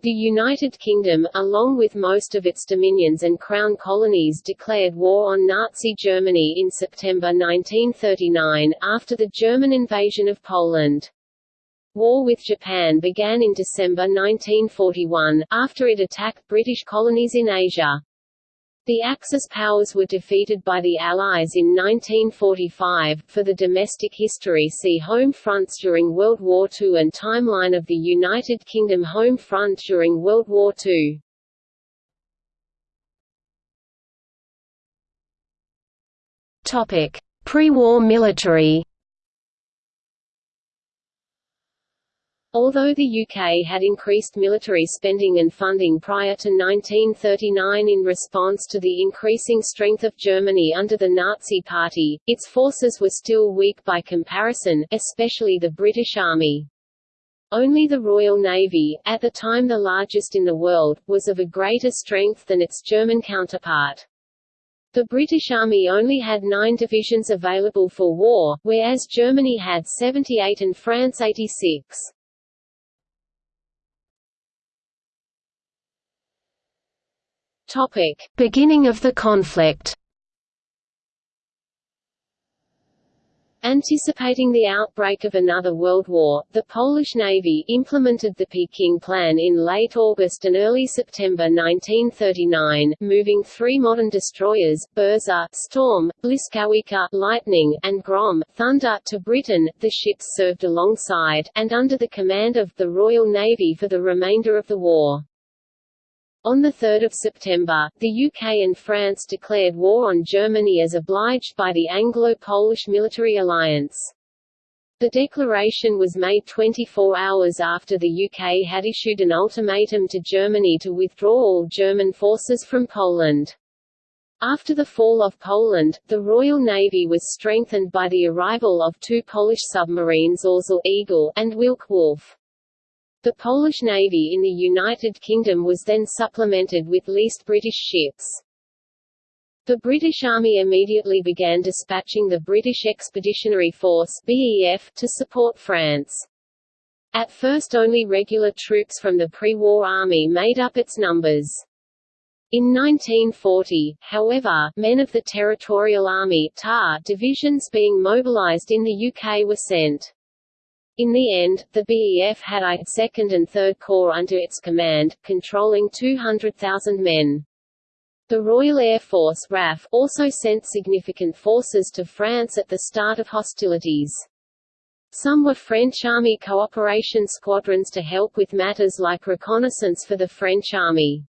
The United Kingdom, along with most of its dominions and crown colonies declared war on Nazi Germany in September 1939, after the German invasion of Poland. War with Japan began in December 1941, after it attacked British colonies in Asia. The Axis powers were defeated by the Allies in 1945. For the domestic history see Home fronts during World War II and Timeline of the United Kingdom Home front during World War II. Topic: Pre-war military Although the UK had increased military spending and funding prior to 1939 in response to the increasing strength of Germany under the Nazi Party, its forces were still weak by comparison, especially the British Army. Only the Royal Navy, at the time the largest in the world, was of a greater strength than its German counterpart. The British Army only had nine divisions available for war, whereas Germany had 78 and France 86. Topic: Beginning of the conflict. Anticipating the outbreak of another world war, the Polish Navy implemented the Peking Plan in late August and early September 1939, moving three modern destroyers, Burza, Storm, Błyskawica, Lightning, and Grom, Thunder, to Britain. The ships served alongside, and under the command of, the Royal Navy for the remainder of the war. On 3 September, the UK and France declared war on Germany as obliged by the Anglo-Polish military alliance. The declaration was made 24 hours after the UK had issued an ultimatum to Germany to withdraw all German forces from Poland. After the fall of Poland, the Royal Navy was strengthened by the arrival of two Polish submarines Orzel Eagle and Wilk Wolf. The Polish Navy in the United Kingdom was then supplemented with leased British ships. The British Army immediately began dispatching the British Expeditionary Force BEF to support France. At first only regular troops from the pre-war army made up its numbers. In 1940, however, men of the Territorial Army TAR divisions being mobilized in the UK were sent. In the end, the BEF had 2nd and 3rd Corps under its command, controlling 200,000 men. The Royal Air Force RAF also sent significant forces to France at the start of hostilities. Some were French Army cooperation squadrons to help with matters like reconnaissance for the French Army.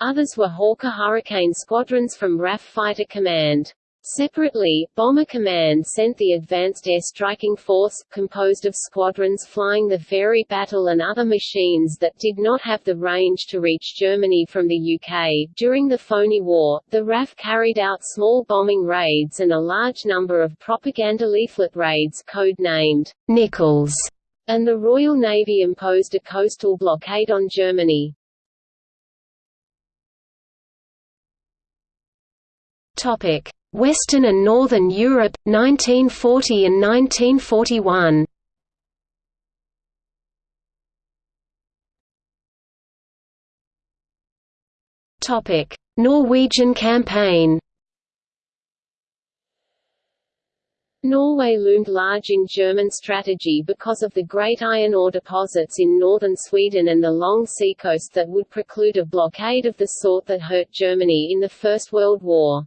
Others were Hawker Hurricane squadrons from RAF Fighter Command. Separately, Bomber Command sent the Advanced Air Striking Force, composed of squadrons flying the Fairey Battle and other machines that did not have the range to reach Germany from the UK. During the Phoney War, the RAF carried out small bombing raids and a large number of propaganda leaflet raids code-named Nickels, and the Royal Navy imposed a coastal blockade on Germany. Topic: Western and Northern Europe 1940 and 1941. Topic: Norwegian campaign. Norway loomed large in German strategy because of the great iron ore deposits in northern Sweden and the long seacoast that would preclude a blockade of the sort that hurt Germany in the First World War.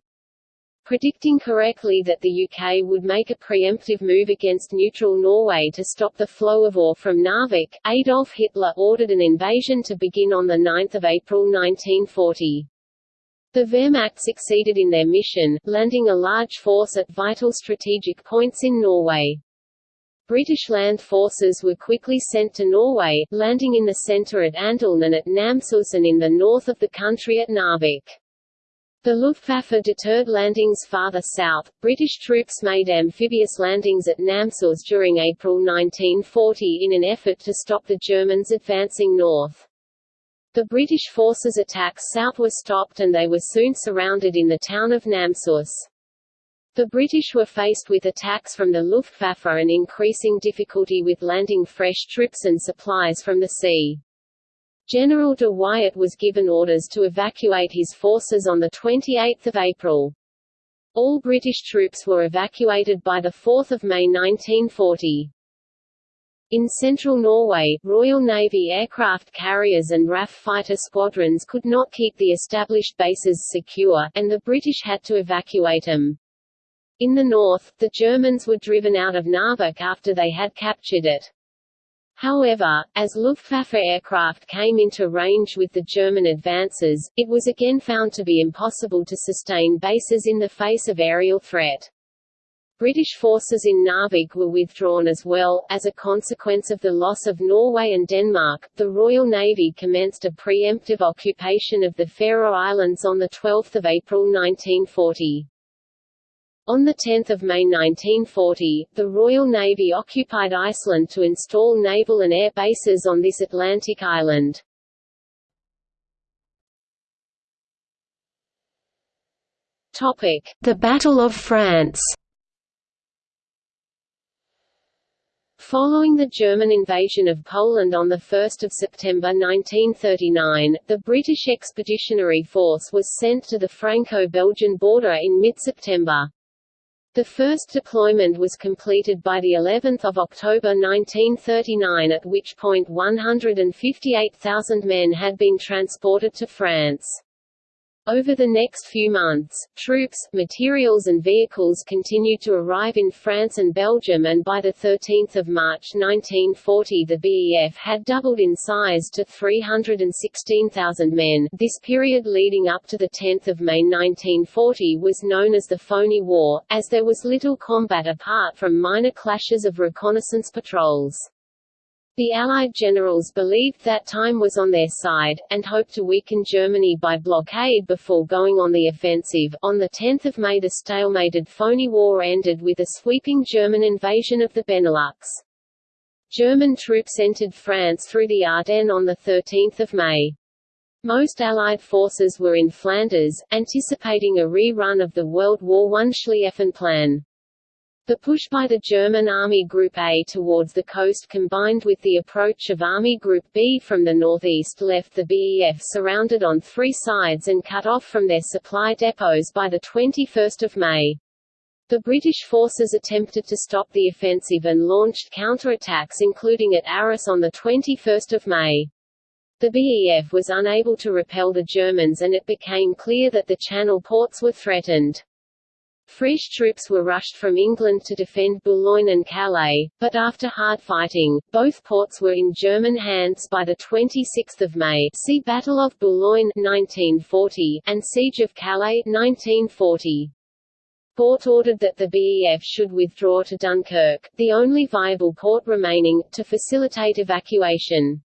Predicting correctly that the UK would make a preemptive move against neutral Norway to stop the flow of ore from Narvik, Adolf Hitler ordered an invasion to begin on 9 April 1940. The Wehrmacht succeeded in their mission, landing a large force at vital strategic points in Norway. British land forces were quickly sent to Norway, landing in the centre at Andelen and at Namsos and in the north of the country at Narvik. The Luftwaffe deterred landings farther south. British troops made amphibious landings at Namsos during April 1940 in an effort to stop the Germans advancing north. The British forces' attacks south were stopped and they were soon surrounded in the town of Namsos. The British were faced with attacks from the Luftwaffe and increasing difficulty with landing fresh troops and supplies from the sea. General de Wiart was given orders to evacuate his forces on 28 April. All British troops were evacuated by 4 May 1940. In central Norway, Royal Navy aircraft carriers and RAF fighter squadrons could not keep the established bases secure, and the British had to evacuate them. In the north, the Germans were driven out of Narvik after they had captured it. However, as Luftwaffe aircraft came into range with the German advances, it was again found to be impossible to sustain bases in the face of aerial threat. British forces in Narvik were withdrawn as well. As a consequence of the loss of Norway and Denmark, the Royal Navy commenced a preemptive occupation of the Faroe Islands on 12 April 1940. On 10 May 1940, the Royal Navy occupied Iceland to install naval and air bases on this Atlantic island. The Battle of France Following the German invasion of Poland on 1 September 1939, the British Expeditionary Force was sent to the Franco-Belgian border in mid-September. The first deployment was completed by the 11th of October 1939 at which point 158,000 men had been transported to France. Over the next few months, troops, materials and vehicles continued to arrive in France and Belgium and by 13 March 1940 the BEF had doubled in size to 316,000 men. This period leading up to 10 May 1940 was known as the Phoney War, as there was little combat apart from minor clashes of reconnaissance patrols. The Allied generals believed that time was on their side, and hoped to weaken Germany by blockade before going on the offensive. On 10 May the stalemated Phoney War ended with a sweeping German invasion of the Benelux. German troops entered France through the Ardennes on 13 May. Most Allied forces were in Flanders, anticipating a rerun of the World War I Schlieffen Plan. The push by the German Army Group A towards the coast combined with the approach of Army Group B from the northeast left the BEF surrounded on three sides and cut off from their supply depots by 21 May. The British forces attempted to stop the offensive and launched counterattacks including at Arras on 21 May. The BEF was unable to repel the Germans and it became clear that the Channel ports were threatened. French troops were rushed from England to defend Boulogne and Calais, but after hard fighting, both ports were in German hands by 26 May see Battle of Boulogne 1940, and Siege of Calais 1940. Gort ordered that the BEF should withdraw to Dunkirk, the only viable port remaining, to facilitate evacuation.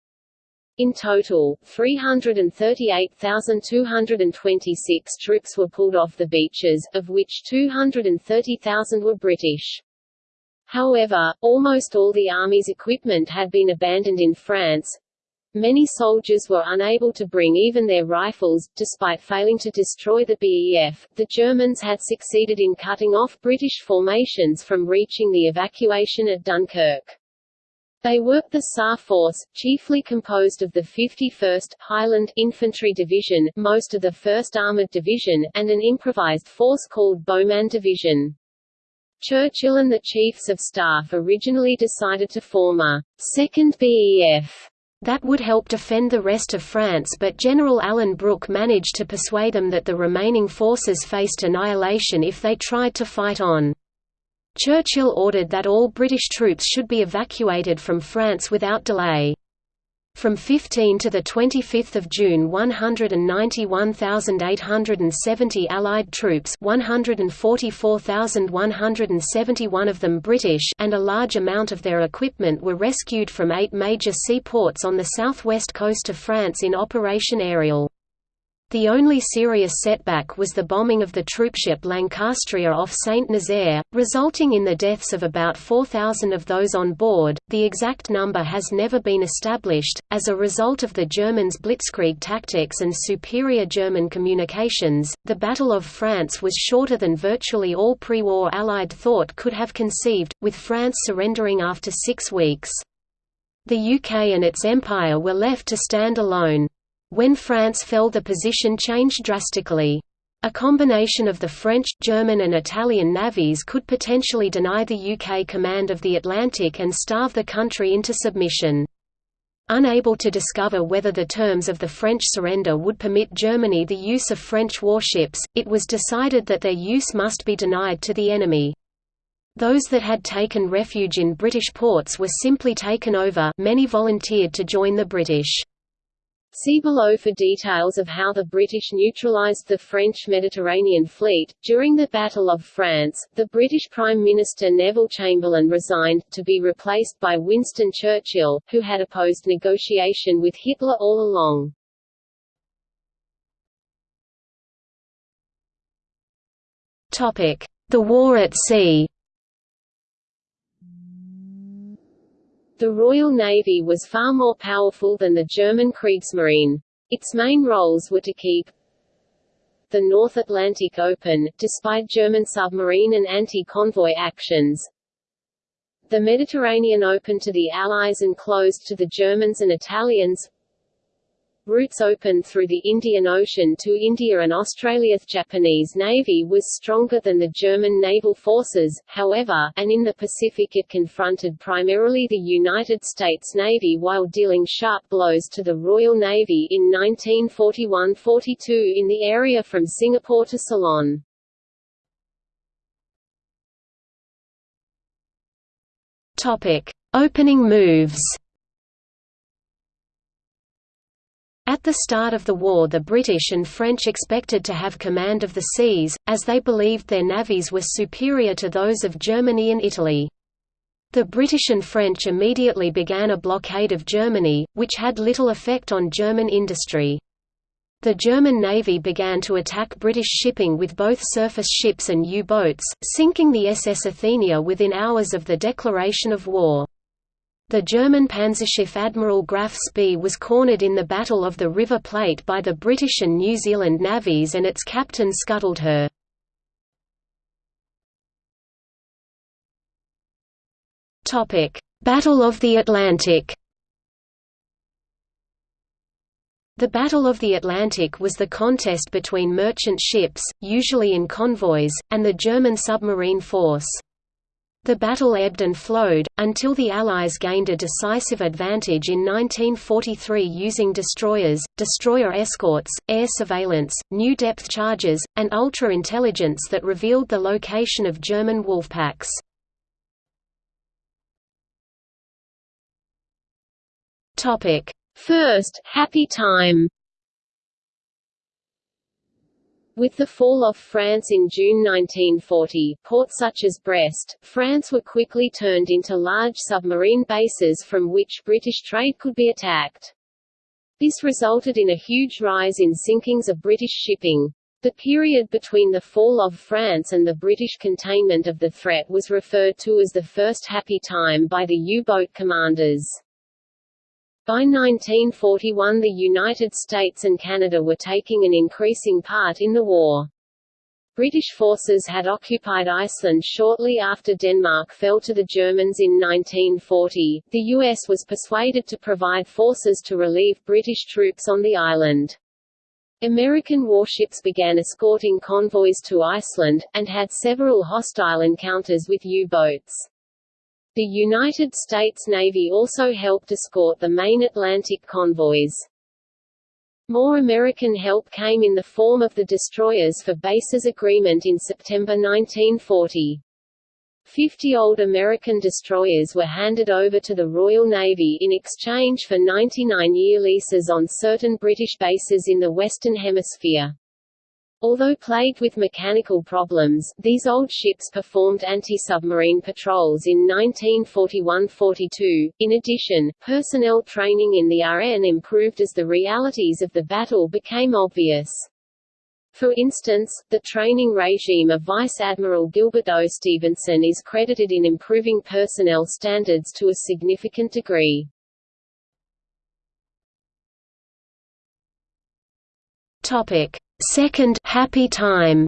In total, 338,226 troops were pulled off the beaches, of which 230,000 were British. However, almost all the Army's equipment had been abandoned in France. Many soldiers were unable to bring even their rifles, despite failing to destroy the BEF. The Germans had succeeded in cutting off British formations from reaching the evacuation at Dunkirk. They worked the Saar Force, chiefly composed of the 51st Highland Infantry Division, most of the 1st Armoured Division, and an improvised force called Beauman Division. Churchill and the Chiefs of Staff originally decided to form a second BEF that would help defend the rest of France but General Alan Brooke managed to persuade them that the remaining forces faced annihilation if they tried to fight on. Churchill ordered that all British troops should be evacuated from France without delay. From 15 to 25 June 191,870 Allied troops 144,171 of them British and a large amount of their equipment were rescued from eight major seaports on the southwest coast of France in Operation Ariel. The only serious setback was the bombing of the troopship Lancastria off Saint Nazaire, resulting in the deaths of about 4,000 of those on board. The exact number has never been established. As a result of the Germans' blitzkrieg tactics and superior German communications, the Battle of France was shorter than virtually all pre war Allied thought could have conceived, with France surrendering after six weeks. The UK and its empire were left to stand alone. When France fell the position changed drastically. A combination of the French, German and Italian navies could potentially deny the UK command of the Atlantic and starve the country into submission. Unable to discover whether the terms of the French surrender would permit Germany the use of French warships, it was decided that their use must be denied to the enemy. Those that had taken refuge in British ports were simply taken over many volunteered to join the British. See below for details of how the British neutralised the French Mediterranean fleet. During the Battle of France, the British Prime Minister Neville Chamberlain resigned, to be replaced by Winston Churchill, who had opposed negotiation with Hitler all along. The war at sea The Royal Navy was far more powerful than the German Kriegsmarine. Its main roles were to keep the North Atlantic open, despite German submarine and anti-convoy actions, the Mediterranean open to the Allies and closed to the Germans and Italians, routes open through the Indian Ocean to India and Australia. The Japanese Navy was stronger than the German naval forces, however, and in the Pacific it confronted primarily the United States Navy while dealing sharp blows to the Royal Navy in 1941–42 in the area from Singapore to Ceylon. Opening moves. At the start of the war the British and French expected to have command of the seas, as they believed their navies were superior to those of Germany and Italy. The British and French immediately began a blockade of Germany, which had little effect on German industry. The German Navy began to attack British shipping with both surface ships and U-boats, sinking the SS Athenia within hours of the declaration of war. The German Panzerschiff Admiral Graf Spee was cornered in the Battle of the River Plate by the British and New Zealand navies and its captain scuttled her. Battle of the Atlantic The Battle of the Atlantic was the contest between merchant ships, usually in convoys, and the German submarine force. The battle ebbed and flowed, until the Allies gained a decisive advantage in 1943 using destroyers, destroyer escorts, air surveillance, new depth charges, and ultra-intelligence that revealed the location of German wolfpacks. First, happy time With the fall of France in June 1940, ports such as Brest, France were quickly turned into large submarine bases from which British trade could be attacked. This resulted in a huge rise in sinkings of British shipping. The period between the fall of France and the British containment of the threat was referred to as the First Happy Time by the U-boat commanders. By 1941 the United States and Canada were taking an increasing part in the war. British forces had occupied Iceland shortly after Denmark fell to the Germans in 1940. The US was persuaded to provide forces to relieve British troops on the island. American warships began escorting convoys to Iceland, and had several hostile encounters with U-boats. The United States Navy also helped escort the main Atlantic convoys. More American help came in the form of the Destroyers for Bases Agreement in September 1940. Fifty old American destroyers were handed over to the Royal Navy in exchange for 99-year leases on certain British bases in the Western Hemisphere. Although plagued with mechanical problems, these old ships performed anti-submarine patrols in 1941–42. In addition, personnel training in the RN improved as the realities of the battle became obvious. For instance, the training regime of Vice Admiral Gilbert O. Stephenson is credited in improving personnel standards to a significant degree. Topic: Second happy time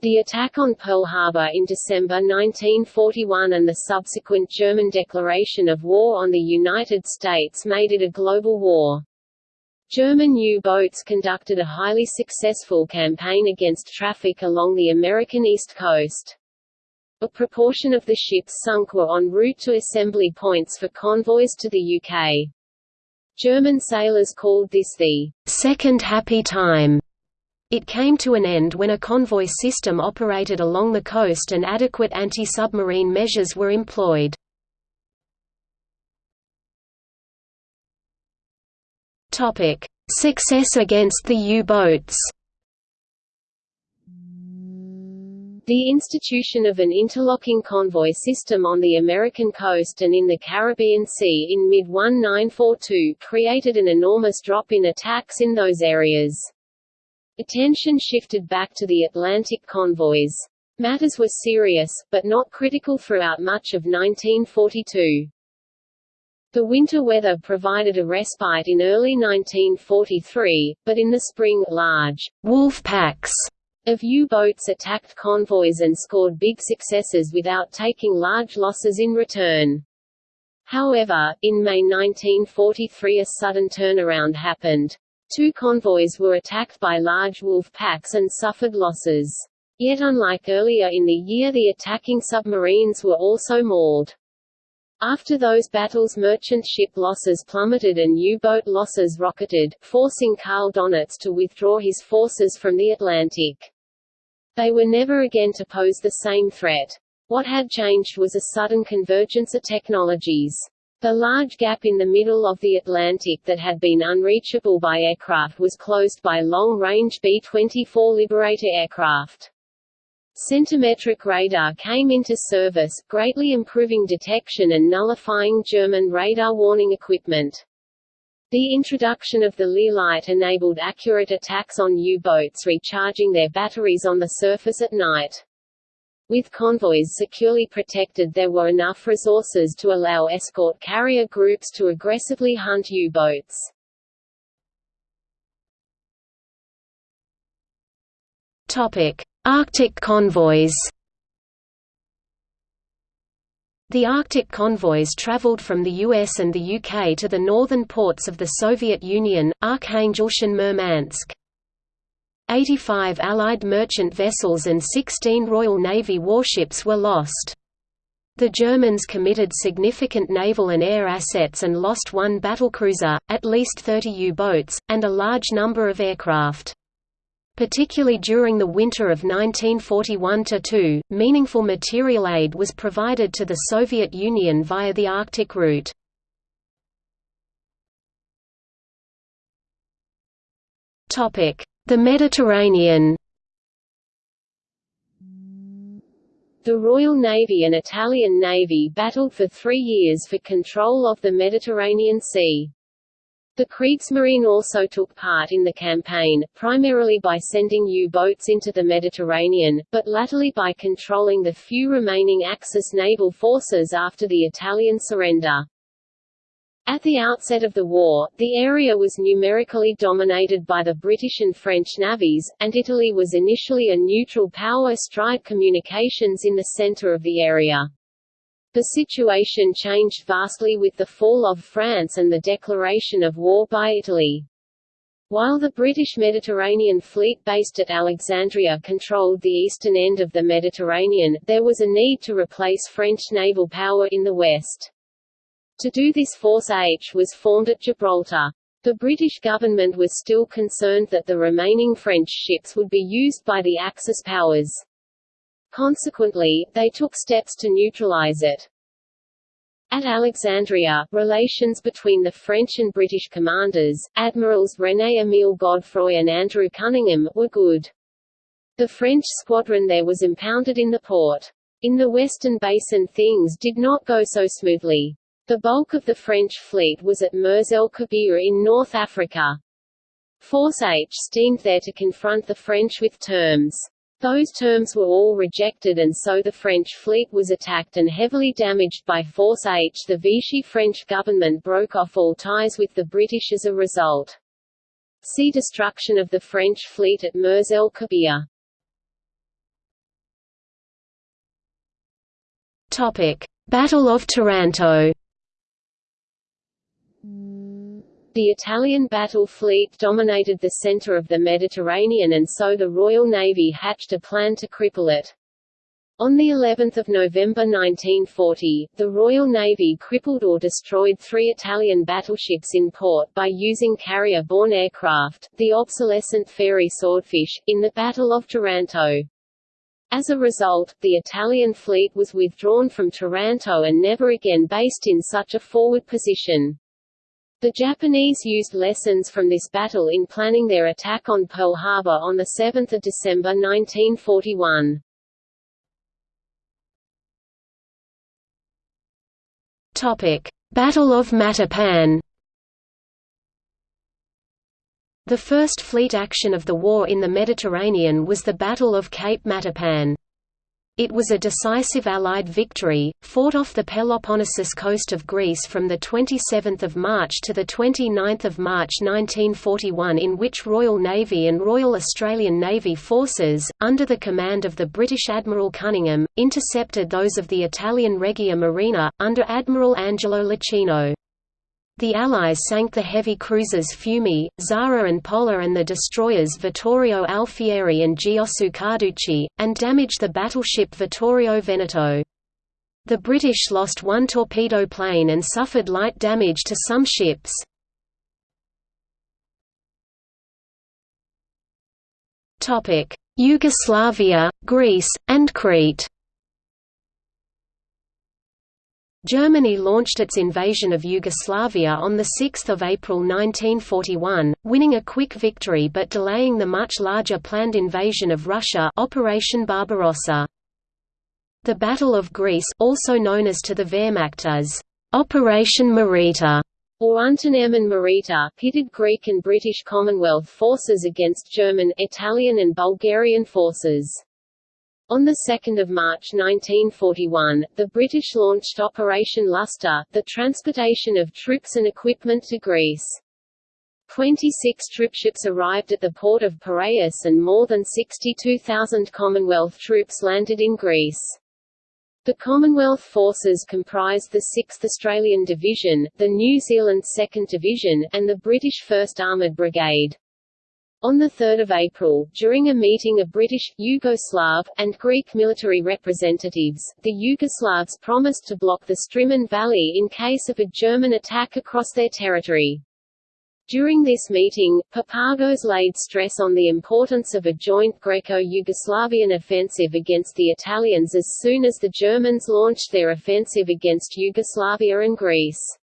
The attack on Pearl Harbor in December 1941 and the subsequent German declaration of war on the United States made it a global war. German U-boats conducted a highly successful campaign against traffic along the American East Coast. A proportion of the ships sunk were en route to assembly points for convoys to the UK. German sailors called this the second happy time it came to an end when a convoy system operated along the coast and adequate anti-submarine measures were employed. Success against the U-boats The institution of an interlocking convoy system on the American coast and in the Caribbean Sea in mid-1942 created an enormous drop in attacks in those areas. Attention shifted back to the Atlantic convoys. Matters were serious, but not critical throughout much of 1942. The winter weather provided a respite in early 1943, but in the spring, large wolf packs of U-boats attacked convoys and scored big successes without taking large losses in return. However, in May 1943 a sudden turnaround happened. Two convoys were attacked by large wolf packs and suffered losses. Yet unlike earlier in the year the attacking submarines were also mauled. After those battles merchant ship losses plummeted and U-boat losses rocketed, forcing Karl Donitz to withdraw his forces from the Atlantic. They were never again to pose the same threat. What had changed was a sudden convergence of technologies. The large gap in the middle of the Atlantic that had been unreachable by aircraft was closed by long-range B-24 Liberator aircraft. Centimetric radar came into service, greatly improving detection and nullifying German radar warning equipment. The introduction of the Light enabled accurate attacks on U-boats recharging their batteries on the surface at night. With convoys securely protected there were enough resources to allow escort carrier groups to aggressively hunt U-boats. Arctic convoys The Arctic convoys traveled from the US and the UK to the northern ports of the Soviet Union, Arkhangelsk and Murmansk. 85 Allied merchant vessels and 16 Royal Navy warships were lost. The Germans committed significant naval and air assets and lost one battlecruiser, at least 30 U-boats, and a large number of aircraft. Particularly during the winter of 1941–2, meaningful material aid was provided to the Soviet Union via the Arctic route. The Mediterranean The Royal Navy and Italian Navy battled for three years for control of the Mediterranean Sea. The Kriegsmarine also took part in the campaign, primarily by sending U-boats into the Mediterranean, but latterly by controlling the few remaining Axis naval forces after the Italian surrender. At the outset of the war, the area was numerically dominated by the British and French navies, and Italy was initially a neutral power astride communications in the centre of the area. The situation changed vastly with the fall of France and the declaration of war by Italy. While the British Mediterranean Fleet based at Alexandria controlled the eastern end of the Mediterranean, there was a need to replace French naval power in the west. To do this Force H was formed at Gibraltar. The British government was still concerned that the remaining French ships would be used by the Axis powers. Consequently, they took steps to neutralize it. At Alexandria, relations between the French and British commanders, Admirals René-Émile Godefroy and Andrew Cunningham, were good. The French squadron there was impounded in the port. In the Western Basin things did not go so smoothly. The bulk of the French fleet was at Mers el Kabir in North Africa. Force H steamed there to confront the French with terms. Those terms were all rejected and so the French fleet was attacked and heavily damaged by Force H. The Vichy French government broke off all ties with the British as a result. See Destruction of the French fleet at Mers el Kabir. Battle of Taranto The Italian battle fleet dominated the center of the Mediterranean and so the Royal Navy hatched a plan to cripple it. On the 11th of November 1940, the Royal Navy crippled or destroyed three Italian battleships in port by using carrier-borne aircraft, the obsolescent Fairey Swordfish, in the Battle of Taranto. As a result, the Italian fleet was withdrawn from Taranto and never again based in such a forward position. The Japanese used lessons from this battle in planning their attack on Pearl Harbor on 7 December 1941. Topic: Battle of Matapan. The first fleet action of the war in the Mediterranean was the Battle of Cape Matapan. It was a decisive Allied victory, fought off the Peloponnesus coast of Greece from 27 March to 29 March 1941 in which Royal Navy and Royal Australian Navy forces, under the command of the British Admiral Cunningham, intercepted those of the Italian Regia Marina, under Admiral Angelo Iachino. The Allies sank the heavy cruisers Fiume, Zara and Pola and the destroyers Vittorio Alfieri and Giosuè Carducci, and damaged the battleship Vittorio Veneto. The British lost one torpedo plane and suffered light damage to some ships. Yugoslavia, Greece, and Crete Germany launched its invasion of Yugoslavia on 6 April 1941, winning a quick victory but delaying the much larger planned invasion of Russia Operation Barbarossa. The Battle of Greece also known as to the Wehrmacht as Operation Marita or Unternehmen Marita pitted Greek and British Commonwealth forces against German, Italian and Bulgarian forces. On 2 March 1941, the British launched Operation Lustre, the transportation of troops and equipment to Greece. 26 troopships arrived at the port of Piraeus and more than 62,000 Commonwealth troops landed in Greece. The Commonwealth forces comprised the 6th Australian Division, the New Zealand 2nd Division, and the British 1st Armoured Brigade. On 3 April, during a meeting of British, Yugoslav, and Greek military representatives, the Yugoslavs promised to block the Strymon Valley in case of a German attack across their territory. During this meeting, Papagos laid stress on the importance of a joint Greco-Yugoslavian offensive against the Italians as soon as the Germans launched their offensive against Yugoslavia and Greece.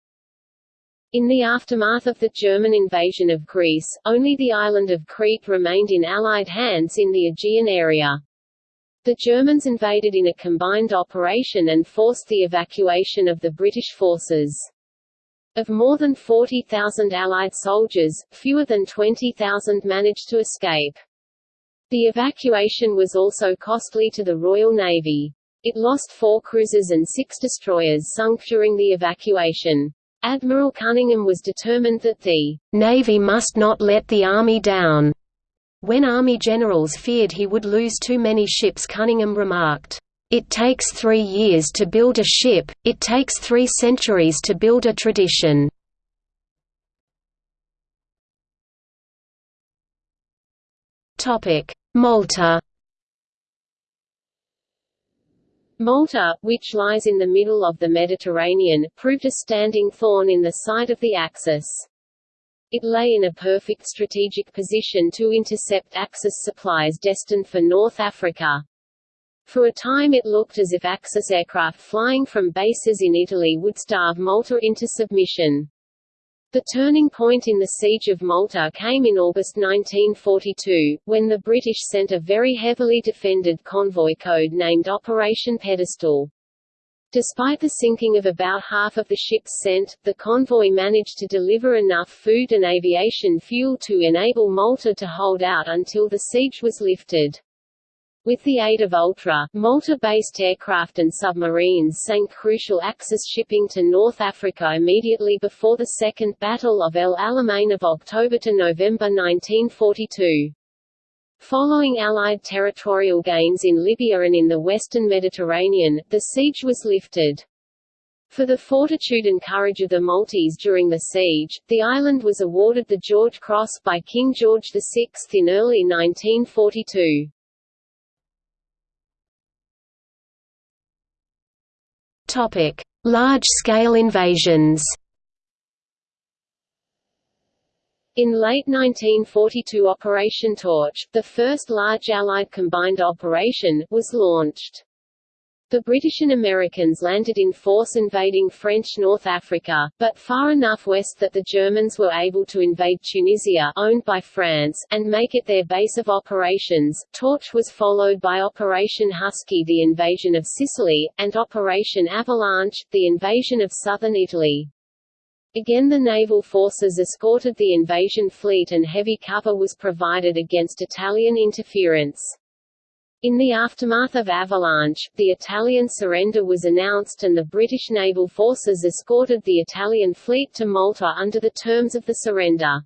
In the aftermath of the German invasion of Greece, only the island of Crete remained in Allied hands in the Aegean area. The Germans invaded in a combined operation and forced the evacuation of the British forces. Of more than 40,000 Allied soldiers, fewer than 20,000 managed to escape. The evacuation was also costly to the Royal Navy. It lost four cruisers and six destroyers sunk during the evacuation. Admiral Cunningham was determined that the Navy must not let the Army down. When Army generals feared he would lose too many ships Cunningham remarked, "...it takes three years to build a ship, it takes three centuries to build a tradition." Malta Malta, which lies in the middle of the Mediterranean, proved a standing thorn in the side of the Axis. It lay in a perfect strategic position to intercept Axis supplies destined for North Africa. For a time it looked as if Axis aircraft flying from bases in Italy would starve Malta into submission. The turning point in the Siege of Malta came in August 1942, when the British sent a very heavily defended convoy code-named Operation Pedestal. Despite the sinking of about half of the ships sent, the convoy managed to deliver enough food and aviation fuel to enable Malta to hold out until the siege was lifted. With the aid of Ultra, Malta-based aircraft and submarines sank crucial Axis shipping to North Africa immediately before the Second Battle of El Alamein of October to November 1942. Following Allied territorial gains in Libya and in the western Mediterranean, the siege was lifted. For the fortitude and courage of the Maltese during the siege, the island was awarded the George Cross by King George VI in early 1942. Large-scale invasions. In late 1942 Operation Torch, the first large Allied combined operation, was launched. The British and Americans landed in force invading French North Africa, but far enough west that the Germans were able to invade Tunisia owned by France, and make it their base of operations. Torch was followed by Operation Husky the invasion of Sicily, and Operation Avalanche, the invasion of southern Italy. Again the naval forces escorted the invasion fleet and heavy cover was provided against Italian interference. In the aftermath of Avalanche, the Italian surrender was announced and the British naval forces escorted the Italian fleet to Malta under the terms of the surrender.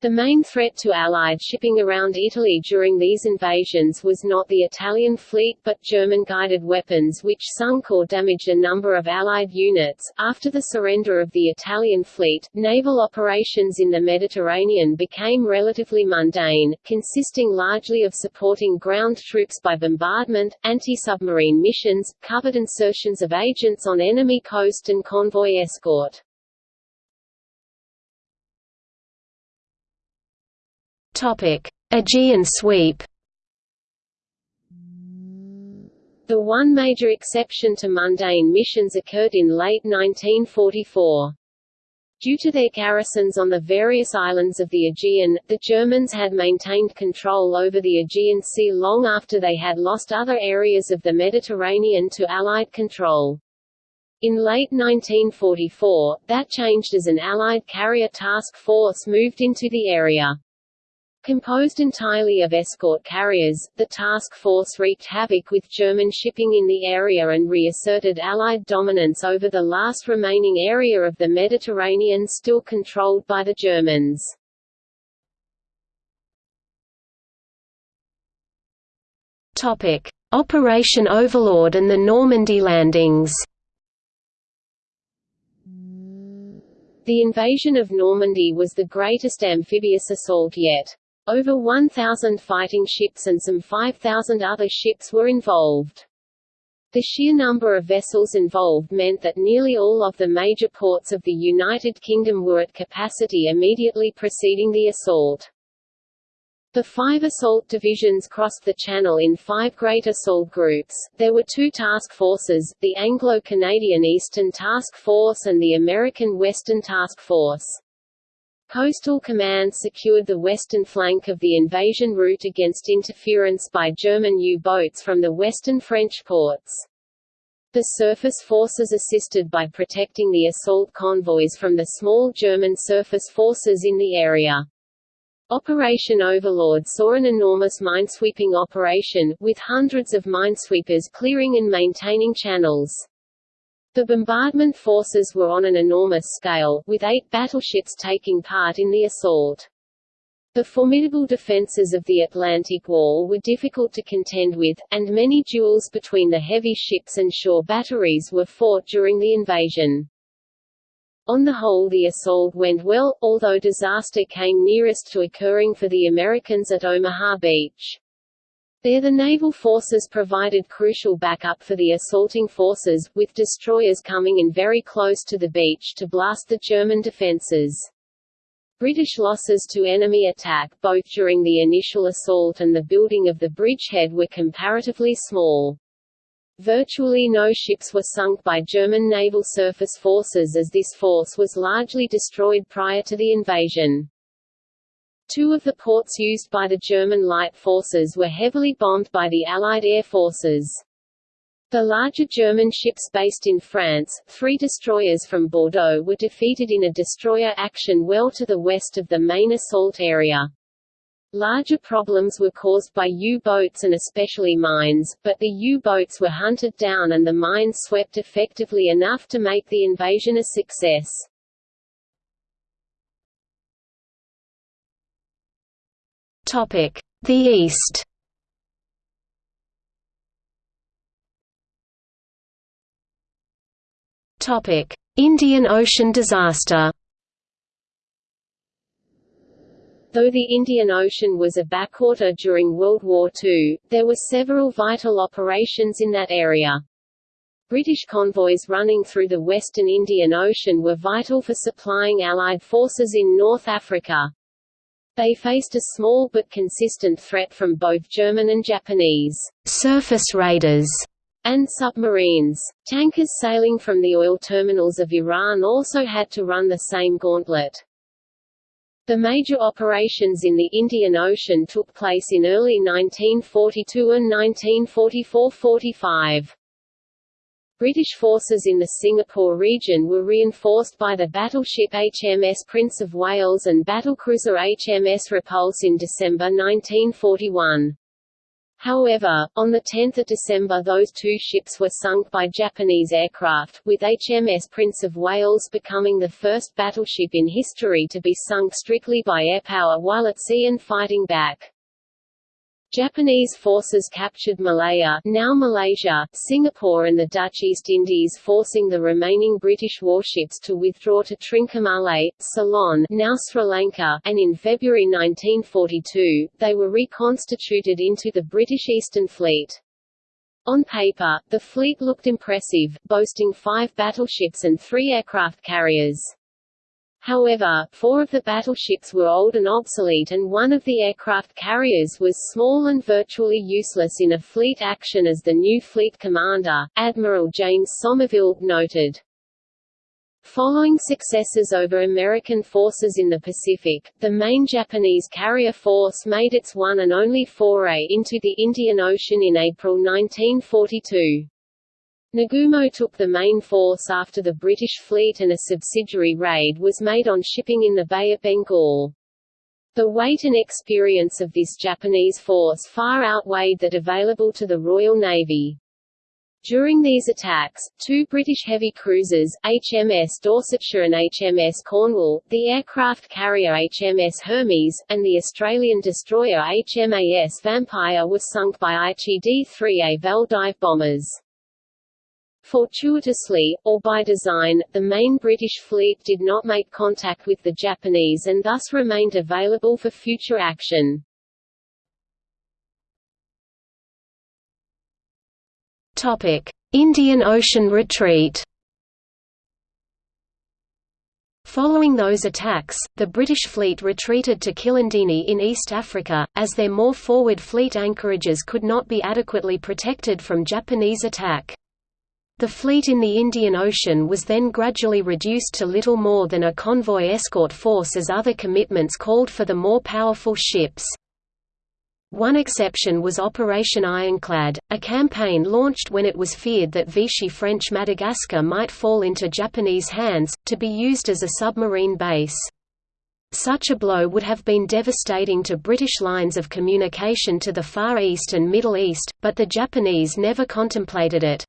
The main threat to Allied shipping around Italy during these invasions was not the Italian fleet but German guided weapons which sunk or damaged a number of Allied units. After the surrender of the Italian fleet, naval operations in the Mediterranean became relatively mundane, consisting largely of supporting ground troops by bombardment, anti-submarine missions, covert insertions of agents on enemy coast and convoy escort. Aegean sweep. The one major exception to mundane missions occurred in late 1944. Due to their garrisons on the various islands of the Aegean, the Germans had maintained control over the Aegean Sea long after they had lost other areas of the Mediterranean to Allied control. In late 1944, that changed as an Allied carrier task force moved into the area. Composed entirely of escort carriers, the task force wreaked havoc with German shipping in the area and reasserted Allied dominance over the last remaining area of the Mediterranean still controlled by the Germans. Operation Overlord and the Normandy landings. The invasion of Normandy was the greatest amphibious assault yet. Over 1,000 fighting ships and some 5,000 other ships were involved. The sheer number of vessels involved meant that nearly all of the major ports of the United Kingdom were at capacity immediately preceding the assault. The five assault divisions crossed the Channel in five great assault groups. There were two task forces, the Anglo-Canadian Eastern Task Force and the American Western Task Force. Coastal Command secured the western flank of the invasion route against interference by German U-boats from the western French ports. The surface forces assisted by protecting the assault convoys from the small German surface forces in the area. Operation Overlord saw an enormous minesweeping operation, with hundreds of minesweepers clearing and maintaining channels. The bombardment forces were on an enormous scale, with eight battleships taking part in the assault. The formidable defences of the Atlantic Wall were difficult to contend with, and many duels between the heavy ships and shore batteries were fought during the invasion. On the whole the assault went well, although disaster came nearest to occurring for the Americans at Omaha Beach. There the naval forces provided crucial backup for the assaulting forces, with destroyers coming in very close to the beach to blast the German defences. British losses to enemy attack both during the initial assault and the building of the bridgehead were comparatively small. Virtually no ships were sunk by German naval surface forces as this force was largely destroyed prior to the invasion. Two of the ports used by the German light forces were heavily bombed by the Allied air forces. The larger German ships based in France, three destroyers from Bordeaux were defeated in a destroyer action well to the west of the main assault area. Larger problems were caused by U-boats and especially mines, but the U-boats were hunted down and the mines swept effectively enough to make the invasion a success. Topic: The East Topic: Indian Ocean disaster Though the Indian Ocean was a backwater during World War II, there were several vital operations in that area. British convoys running through the western Indian Ocean were vital for supplying Allied forces in North Africa. They faced a small but consistent threat from both German and Japanese surface raiders and submarines. Tankers sailing from the oil terminals of Iran also had to run the same gauntlet. The major operations in the Indian Ocean took place in early 1942 and 1944–45. British forces in the Singapore region were reinforced by the battleship HMS Prince of Wales and battlecruiser HMS Repulse in December 1941. However, on 10 December those two ships were sunk by Japanese aircraft, with HMS Prince of Wales becoming the first battleship in history to be sunk strictly by air power while at sea and fighting back. Japanese forces captured Malaya now Malaysia, Singapore and the Dutch East Indies forcing the remaining British warships to withdraw to Trincomalee, Ceylon now Sri Lanka, and in February 1942, they were reconstituted into the British Eastern Fleet. On paper, the fleet looked impressive, boasting five battleships and three aircraft carriers. However, four of the battleships were old and obsolete and one of the aircraft carriers was small and virtually useless in a fleet action as the new fleet commander, Admiral James Somerville, noted. Following successes over American forces in the Pacific, the main Japanese carrier force made its one and only foray into the Indian Ocean in April 1942. Nagumo took the main force after the British fleet and a subsidiary raid was made on shipping in the Bay of Bengal. The weight and experience of this Japanese force far outweighed that available to the Royal Navy. During these attacks, two British heavy cruisers, HMS Dorsetshire and HMS Cornwall, the aircraft carrier HMS Hermes, and the Australian destroyer HMAS Vampire were sunk by Aichi D-3A Val dive bombers. Fortuitously, or by design, the main British fleet did not make contact with the Japanese and thus remained available for future action. Indian Ocean Retreat. Following those attacks, the British fleet retreated to Kilindini in East Africa, as their more forward fleet anchorages could not be adequately protected from Japanese attack. The fleet in the Indian Ocean was then gradually reduced to little more than a convoy escort force as other commitments called for the more powerful ships. One exception was Operation Ironclad, a campaign launched when it was feared that Vichy French Madagascar might fall into Japanese hands, to be used as a submarine base. Such a blow would have been devastating to British lines of communication to the Far East and Middle East, but the Japanese never contemplated it.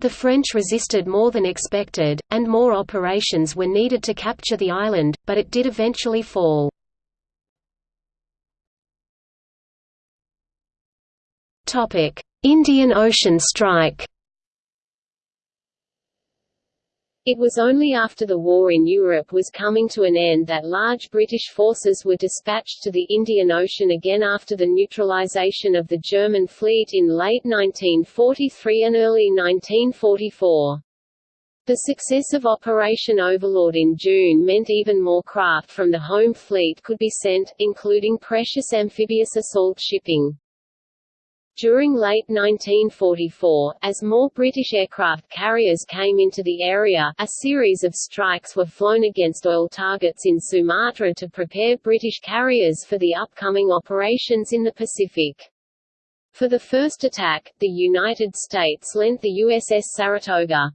The French resisted more than expected, and more operations were needed to capture the island, but it did eventually fall. Indian Ocean strike It was only after the war in Europe was coming to an end that large British forces were dispatched to the Indian Ocean again after the neutralization of the German fleet in late 1943 and early 1944. The success of Operation Overlord in June meant even more craft from the home fleet could be sent, including precious amphibious assault shipping. During late 1944, as more British aircraft carriers came into the area, a series of strikes were flown against oil targets in Sumatra to prepare British carriers for the upcoming operations in the Pacific. For the first attack, the United States lent the USS Saratoga.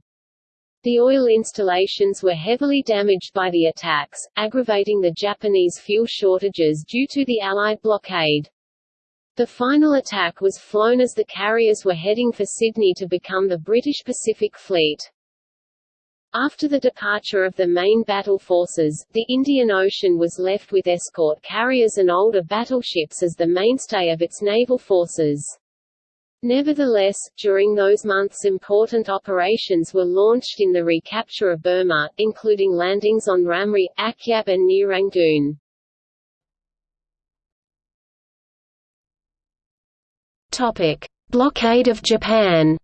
The oil installations were heavily damaged by the attacks, aggravating the Japanese fuel shortages due to the Allied blockade. The final attack was flown as the carriers were heading for Sydney to become the British Pacific Fleet. After the departure of the main battle forces, the Indian Ocean was left with escort carriers and older battleships as the mainstay of its naval forces. Nevertheless, during those months important operations were launched in the recapture of Burma, including landings on Ramree, Akyab and near Rangoon. Blockade of Japan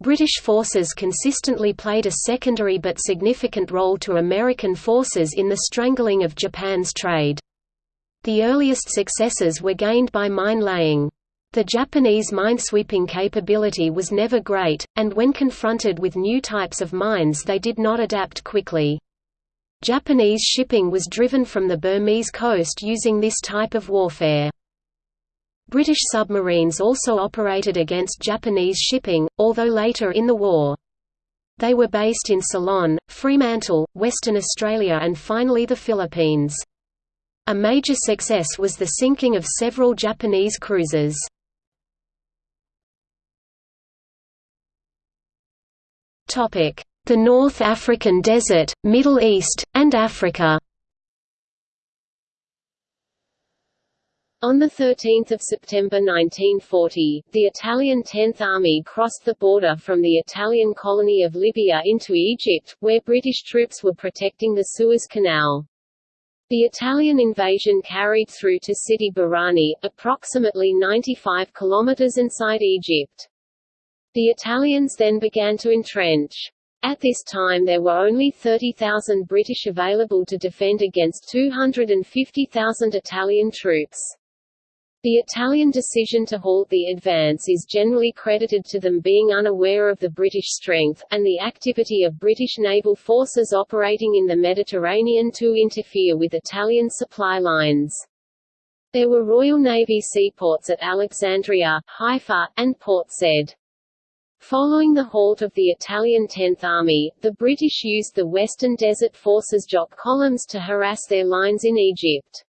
British forces consistently played a secondary but significant role to American forces in the strangling of Japan's trade. The earliest successes were gained by mine-laying. The Japanese minesweeping capability was never great, and when confronted with new types of mines they did not adapt quickly. Japanese shipping was driven from the Burmese coast using this type of warfare. British submarines also operated against Japanese shipping, although later in the war. They were based in Ceylon, Fremantle, Western Australia and finally the Philippines. A major success was the sinking of several Japanese cruisers. The North African Desert, Middle East, and Africa On 13 September 1940, the Italian Tenth Army crossed the border from the Italian colony of Libya into Egypt, where British troops were protecting the Suez Canal. The Italian invasion carried through to Sidi Barrani, approximately 95 kilometers inside Egypt. The Italians then began to entrench. At this time there were only 30,000 British available to defend against 250,000 Italian troops. The Italian decision to halt the advance is generally credited to them being unaware of the British strength, and the activity of British naval forces operating in the Mediterranean to interfere with Italian supply lines. There were Royal Navy seaports at Alexandria, Haifa, and Port Said. Following the halt of the Italian Tenth Army, the British used the Western Desert Forces Jock columns to harass their lines in Egypt.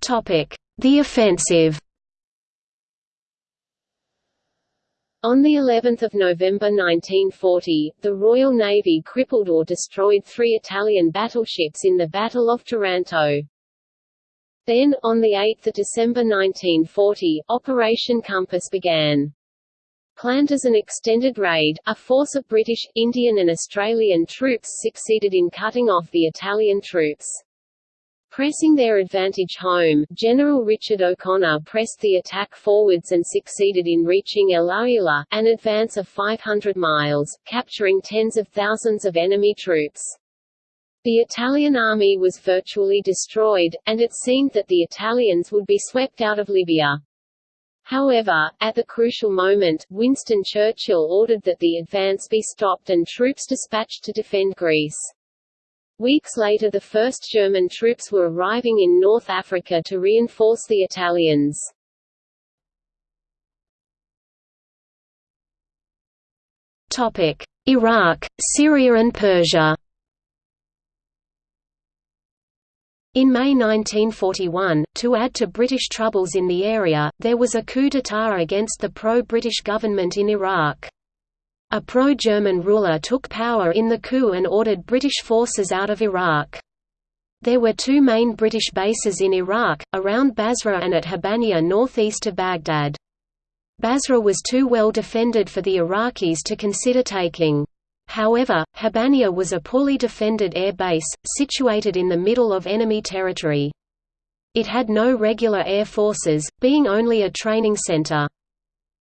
The offensive On the 11th of November 1940, the Royal Navy crippled or destroyed three Italian battleships in the Battle of Taranto. Then, on 8 December 1940, Operation Compass began. Planned as an extended raid, a force of British, Indian and Australian troops succeeded in cutting off the Italian troops. Pressing their advantage home, General Richard O'Connor pressed the attack forwards and succeeded in reaching El Agheila, an advance of 500 miles, capturing tens of thousands of enemy troops. The Italian army was virtually destroyed, and it seemed that the Italians would be swept out of Libya. However, at the crucial moment, Winston Churchill ordered that the advance be stopped and troops dispatched to defend Greece. Weeks later the first German troops were arriving in North Africa to reinforce the Italians. Iraq, Syria and Persia In May 1941, to add to British troubles in the area, there was a coup d'état against the pro-British government in Iraq. A pro-German ruler took power in the coup and ordered British forces out of Iraq. There were two main British bases in Iraq, around Basra and at Habbaniyah northeast of Baghdad. Basra was too well defended for the Iraqis to consider taking. However, Habbaniyah was a poorly defended air base, situated in the middle of enemy territory. It had no regular air forces, being only a training center.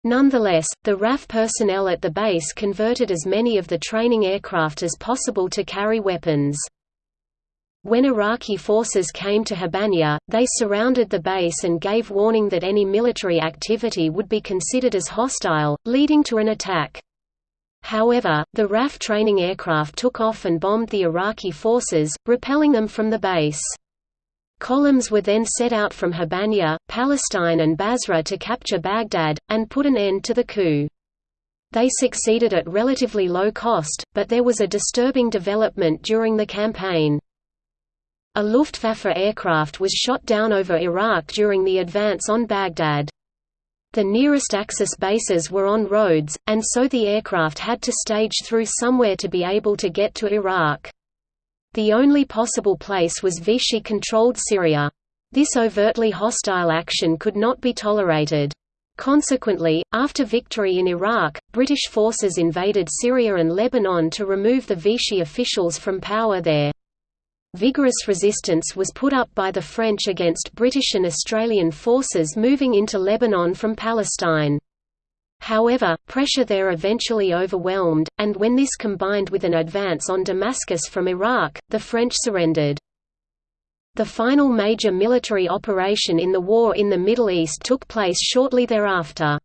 Nonetheless, the RAF personnel at the base converted as many of the training aircraft as possible to carry weapons. When Iraqi forces came to Habbaniyah, they surrounded the base and gave warning that any military activity would be considered as hostile, leading to an attack. However, the RAF training aircraft took off and bombed the Iraqi forces, repelling them from the base. Columns were then set out from Habbaniyah, Palestine and Basra to capture Baghdad, and put an end to the coup. They succeeded at relatively low cost, but there was a disturbing development during the campaign. A Luftwaffe aircraft was shot down over Iraq during the advance on Baghdad. The nearest Axis bases were on Rhodes, and so the aircraft had to stage through somewhere to be able to get to Iraq. The only possible place was Vichy-controlled Syria. This overtly hostile action could not be tolerated. Consequently, after victory in Iraq, British forces invaded Syria and Lebanon to remove the Vichy officials from power there. Vigorous resistance was put up by the French against British and Australian forces moving into Lebanon from Palestine. However, pressure there eventually overwhelmed, and when this combined with an advance on Damascus from Iraq, the French surrendered. The final major military operation in the war in the Middle East took place shortly thereafter.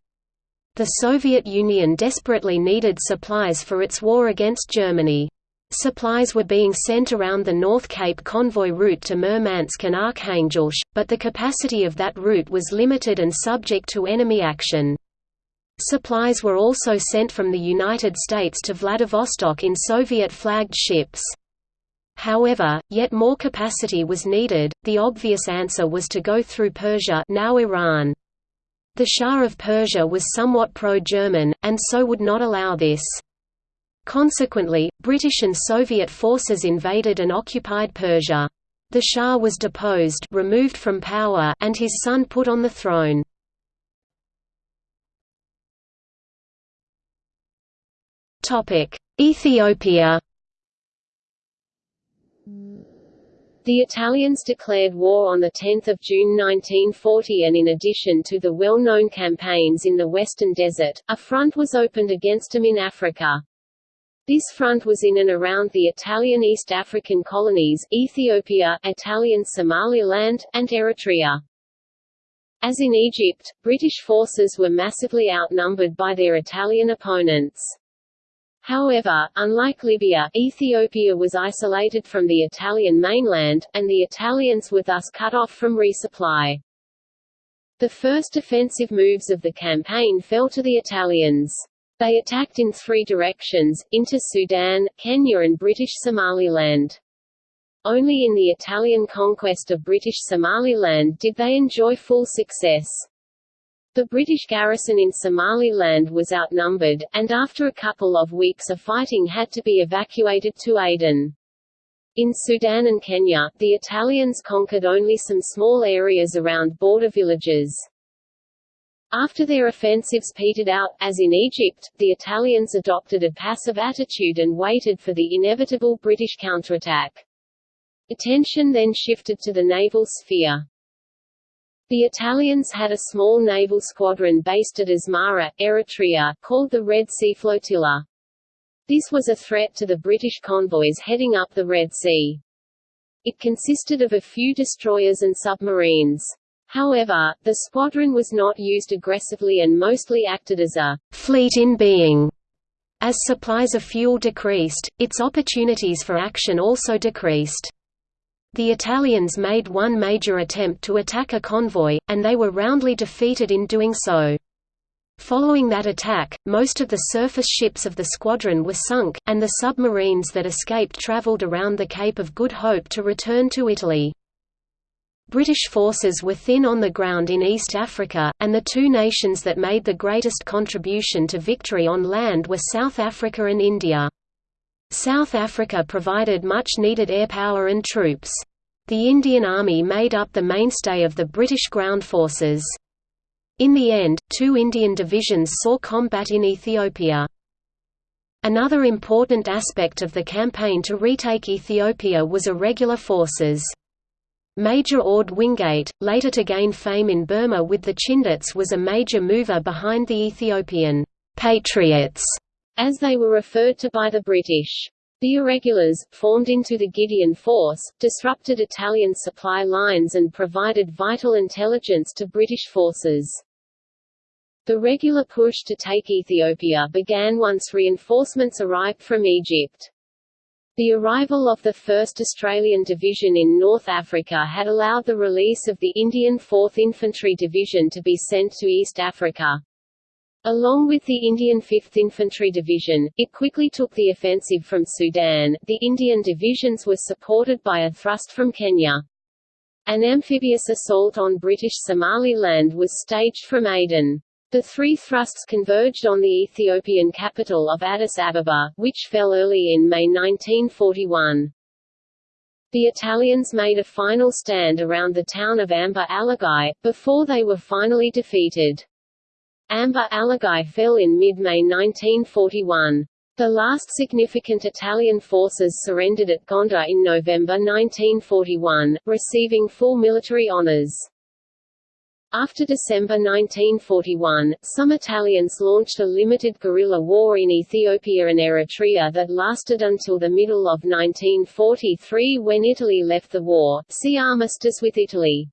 The Soviet Union desperately needed supplies for its war against Germany. Supplies were being sent around the North Cape convoy route to Murmansk and Arkhangelsk, but the capacity of that route was limited and subject to enemy action. Supplies were also sent from the United States to Vladivostok in Soviet-flagged ships. However, yet more capacity was needed. The obvious answer was to go through Persia, now Iran. The Shah of Persia was somewhat pro-German, and so would not allow this. Consequently, British and Soviet forces invaded and occupied Persia. The Shah was deposed removed from power and his son put on the throne. Ethiopia The Italians declared war on 10 June 1940 and in addition to the well-known campaigns in the Western Desert, a front was opened against them in Africa. This front was in and around the Italian East African colonies, Ethiopia, Italian Somaliland, and Eritrea. As in Egypt, British forces were massively outnumbered by their Italian opponents. However, unlike Libya, Ethiopia was isolated from the Italian mainland, and the Italians were thus cut off from resupply. The first offensive moves of the campaign fell to the Italians. They attacked in three directions, into Sudan, Kenya and British Somaliland. Only in the Italian conquest of British Somaliland did they enjoy full success. The British garrison in Somaliland was outnumbered, and after a couple of weeks of fighting had to be evacuated to Aden. In Sudan and Kenya, the Italians conquered only some small areas around border villages. After their offensives petered out, as in Egypt, the Italians adopted a passive attitude and waited for the inevitable British counterattack. Attention then shifted to the naval sphere. The Italians had a small naval squadron based at Asmara, Eritrea, called the Red Sea Flotilla. This was a threat to the British convoys heading up the Red Sea. It consisted of a few destroyers and submarines. However, the squadron was not used aggressively and mostly acted as a «fleet in being». As supplies of fuel decreased, its opportunities for action also decreased. The Italians made one major attempt to attack a convoy, and they were roundly defeated in doing so. Following that attack, most of the surface ships of the squadron were sunk, and the submarines that escaped traveled around the Cape of Good Hope to return to Italy. British forces were thin on the ground in East Africa, and the two nations that made the greatest contribution to victory on land were South Africa and India. South Africa provided much-needed air power and troops. The Indian Army made up the mainstay of the British ground forces. In the end, two Indian divisions saw combat in Ethiopia. Another important aspect of the campaign to retake Ethiopia was irregular forces. Major Orde Wingate, later to gain fame in Burma with the Chindits was a major mover behind the Ethiopian «patriots», as they were referred to by the British. The irregulars, formed into the Gideon Force, disrupted Italian supply lines and provided vital intelligence to British forces. The regular push to take Ethiopia began once reinforcements arrived from Egypt. The arrival of the 1st Australian Division in North Africa had allowed the release of the Indian 4th Infantry Division to be sent to East Africa. Along with the Indian 5th Infantry Division, it quickly took the offensive from Sudan. The Indian divisions were supported by a thrust from Kenya. An amphibious assault on British Somaliland was staged from Aden. The three thrusts converged on the Ethiopian capital of Addis Ababa, which fell early in May 1941. The Italians made a final stand around the town of Amba Alagi, before they were finally defeated. Amba Alagi fell in mid-May 1941. The last significant Italian forces surrendered at Gondar in November 1941, receiving full military honors. After December 1941, some Italians launched a limited guerrilla war in Ethiopia and Eritrea that lasted until the middle of 1943 when Italy left the war. See Armistice with Italy.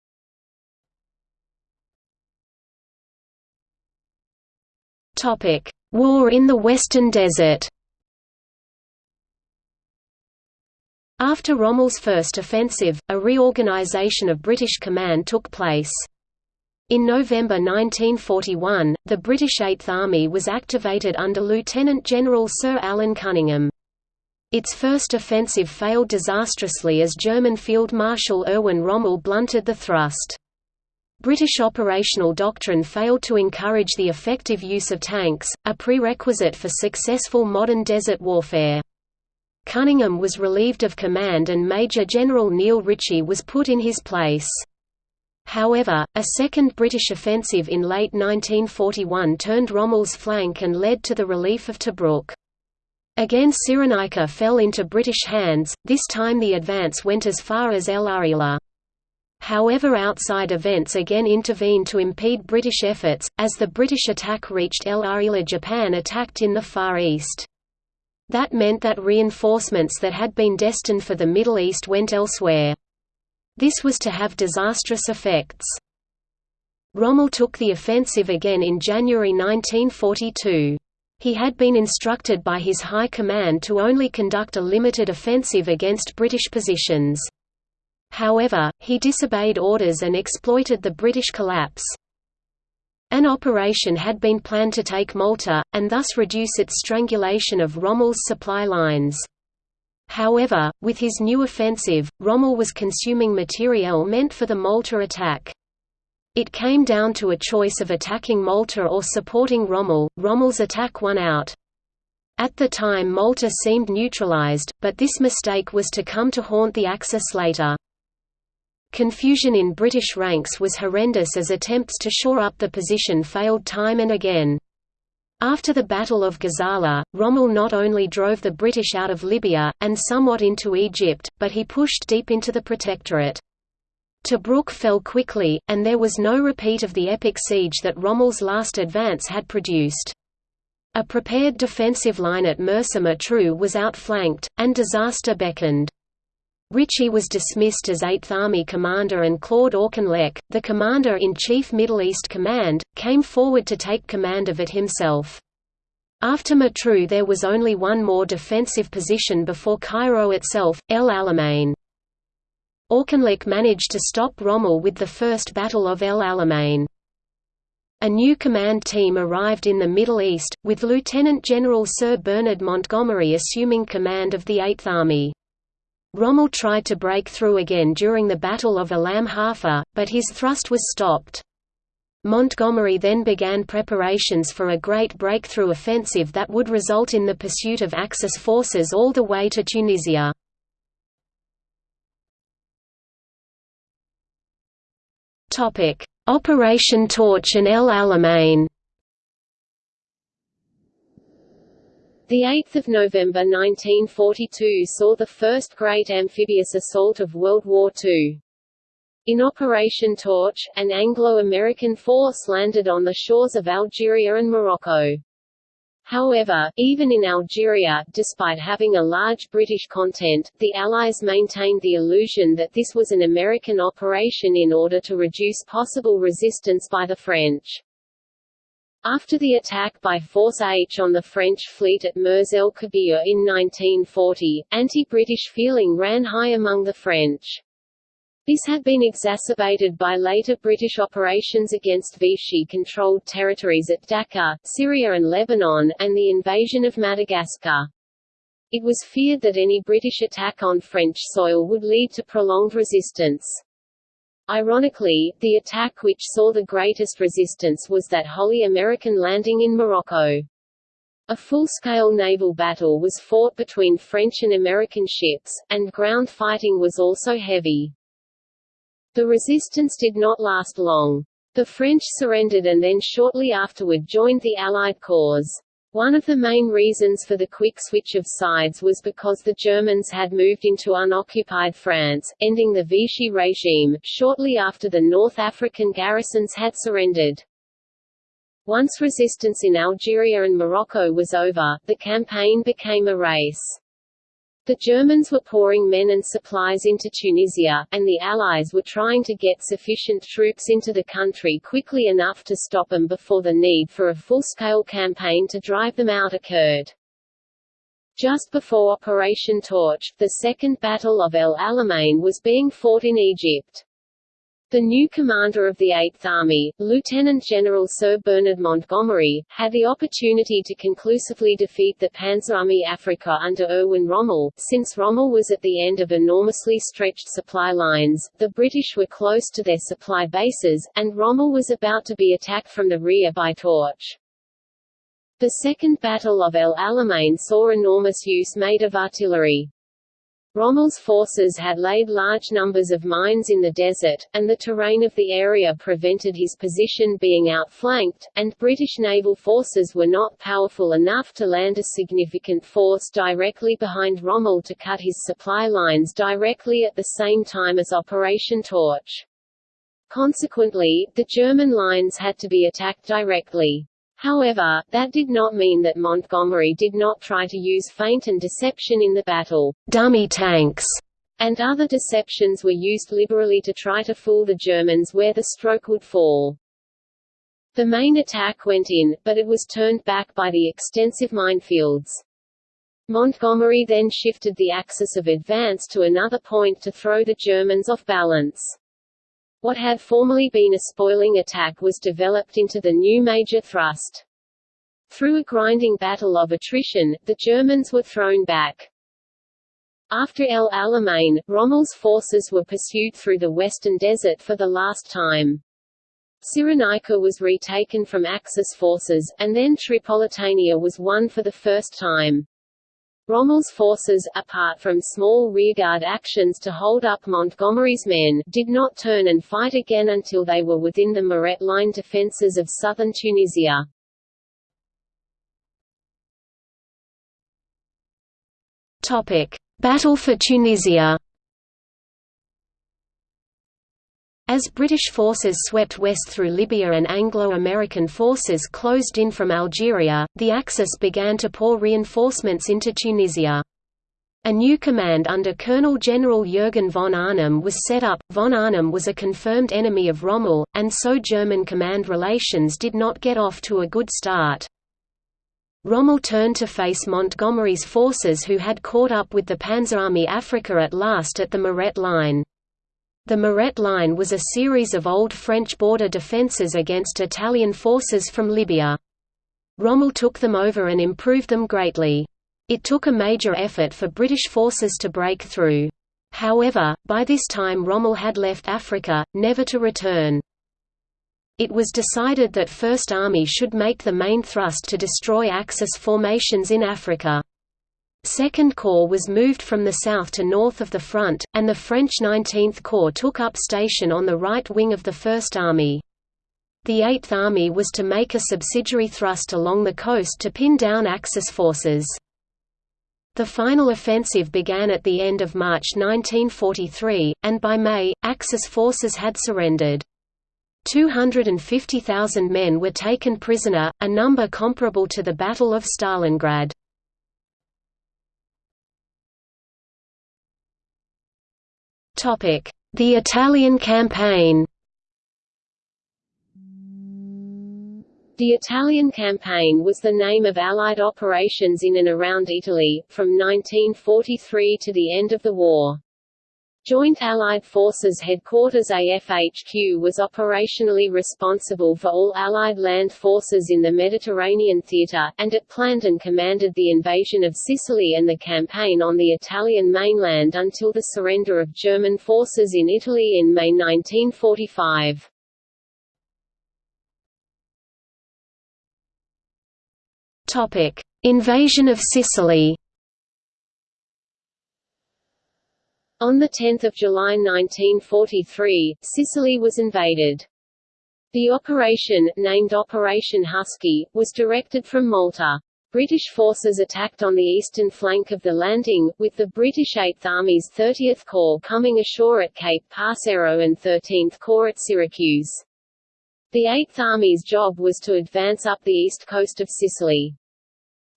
Topic: War in the Western Desert. After Rommel's first offensive, a reorganization of British command took place. In November 1941, the British Eighth Army was activated under Lieutenant General Sir Alan Cunningham. Its first offensive failed disastrously as German Field Marshal Erwin Rommel blunted the thrust. British operational doctrine failed to encourage the effective use of tanks, a prerequisite for successful modern desert warfare. Cunningham was relieved of command and Major General Neil Ritchie was put in his place. However, a second British offensive in late 1941 turned Rommel's flank and led to the relief of Tobruk. Again Cyrenaica fell into British hands, this time the advance went as far as El Agheila. However outside events again intervened to impede British efforts, as the British attack reached El Agheila Japan attacked in the Far East. That meant that reinforcements that had been destined for the Middle East went elsewhere. This was to have disastrous effects. Rommel took the offensive again in January 1942. He had been instructed by his high command to only conduct a limited offensive against British positions. However, he disobeyed orders and exploited the British collapse. An operation had been planned to take Malta, and thus reduce its strangulation of Rommel's supply lines. However, with his new offensive, Rommel was consuming materiel meant for the Malta attack. It came down to a choice of attacking Malta or supporting Rommel. Rommel's attack won out. At the time Malta seemed neutralized, but this mistake was to come to haunt the Axis later. Confusion in British ranks was horrendous as attempts to shore up the position failed time and again. After the Battle of Gazala, Rommel not only drove the British out of Libya, and somewhat into Egypt, but he pushed deep into the Protectorate. Tobruk fell quickly, and there was no repeat of the epic siege that Rommel's last advance had produced. A prepared defensive line at Mersa Matruh was outflanked, and disaster beckoned. Ritchie was dismissed as Eighth Army commander and Claude Auchinleck, the commander-in-chief Middle East Command, came forward to take command of it himself. After Matruh there was only one more defensive position before Cairo itself, El Alamein. Auchinleck managed to stop Rommel with the First Battle of El Alamein. A new command team arrived in the Middle East, with Lieutenant General Sir Bernard Montgomery assuming command of the Eighth Army. Rommel tried to break through again during the Battle of Alam Halfa, but his thrust was stopped. Montgomery then began preparations for a great breakthrough offensive that would result in the pursuit of Axis forces all the way to Tunisia. Operation Torch and El Alamein The 8th of November 1942 saw the first great amphibious assault of World War II. In Operation Torch, an Anglo-American force landed on the shores of Algeria and Morocco. However, even in Algeria, despite having a large British content, the Allies maintained the illusion that this was an American operation in order to reduce possible resistance by the French. After the attack by Force H on the French fleet at Mers el Kabir in 1940, anti-British feeling ran high among the French. This had been exacerbated by later British operations against Vichy-controlled territories at Dakar, Syria and Lebanon, and the invasion of Madagascar. It was feared that any British attack on French soil would lead to prolonged resistance. Ironically, the attack which saw the greatest resistance was that wholly American landing in Morocco. A full-scale naval battle was fought between French and American ships, and ground fighting was also heavy. The resistance did not last long. The French surrendered and then shortly afterward joined the Allied cause. One of the main reasons for the quick switch of sides was because the Germans had moved into unoccupied France, ending the Vichy regime, shortly after the North African garrisons had surrendered. Once resistance in Algeria and Morocco was over, the campaign became a race. The Germans were pouring men and supplies into Tunisia, and the Allies were trying to get sufficient troops into the country quickly enough to stop them before the need for a full-scale campaign to drive them out occurred. Just before Operation Torch, the Second Battle of El Alamein was being fought in Egypt. The new commander of the Eighth Army, Lieutenant General Sir Bernard Montgomery, had the opportunity to conclusively defeat the Panzerarmee Afrika under Erwin Rommel. Since Rommel was at the end of enormously stretched supply lines, the British were close to their supply bases, and Rommel was about to be attacked from the rear by Torch. The Second Battle of El Alamein saw enormous use made of artillery. Rommel's forces had laid large numbers of mines in the desert, and the terrain of the area prevented his position being outflanked, and British naval forces were not powerful enough to land a significant force directly behind Rommel to cut his supply lines directly at the same time as Operation Torch. Consequently, the German lines had to be attacked directly. However, that did not mean that Montgomery did not try to use feint and deception in the battle. Dummy tanks and other deceptions were used liberally to try to fool the Germans where the stroke would fall. The main attack went in, but it was turned back by the extensive minefields. Montgomery then shifted the axis of advance to another point to throw the Germans off balance. What had formerly been a spoiling attack was developed into the new major thrust. Through a grinding battle of attrition, the Germans were thrown back. After El Alamein, Rommel's forces were pursued through the western desert for the last time. Cyrenaica was retaken from Axis forces, and then Tripolitania was won for the first time. Rommel's forces, apart from small rearguard actions to hold up Montgomery's men, did not turn and fight again until they were within the Mareth line defences of southern Tunisia. Battle for Tunisia As British forces swept west through Libya and Anglo-American forces closed in from Algeria, the Axis began to pour reinforcements into Tunisia. A new command under Colonel General Jürgen von Arnim was set up. Von Arnim was a confirmed enemy of Rommel, and so German command relations did not get off to a good start. Rommel turned to face Montgomery's forces who had caught up with the Panzerarmee Afrika at last at the Mareth Line. The Mareth Line was a series of old French border defences against Italian forces from Libya. Rommel took them over and improved them greatly. It took a major effort for British forces to break through. However, by this time Rommel had left Africa, never to return. It was decided that First Army should make the main thrust to destroy Axis formations in Africa. Second Corps was moved from the south to north of the front, and the French 19th Corps took up station on the right wing of the First Army. The Eighth Army was to make a subsidiary thrust along the coast to pin down Axis forces. The final offensive began at the end of March 1943, and by May, Axis forces had surrendered. 250,000 men were taken prisoner, a number comparable to the Battle of Stalingrad. The Italian campaign The Italian Campaign was the name of Allied operations in and around Italy, from 1943 to the end of the war. Joint Allied Forces Headquarters AFHQ was operationally responsible for all Allied land forces in the Mediterranean theatre, and it planned and commanded the invasion of Sicily and the campaign on the Italian mainland until the surrender of German forces in Italy in May 1945. Topic: Invasion of Sicily. On 10 July 1943, Sicily was invaded. The operation, named Operation Husky, was directed from Malta. British forces attacked on the eastern flank of the landing, with the British 8th Army's 30th Corps coming ashore at Cape Passero and 13th Corps at Syracuse. The 8th Army's job was to advance up the east coast of Sicily.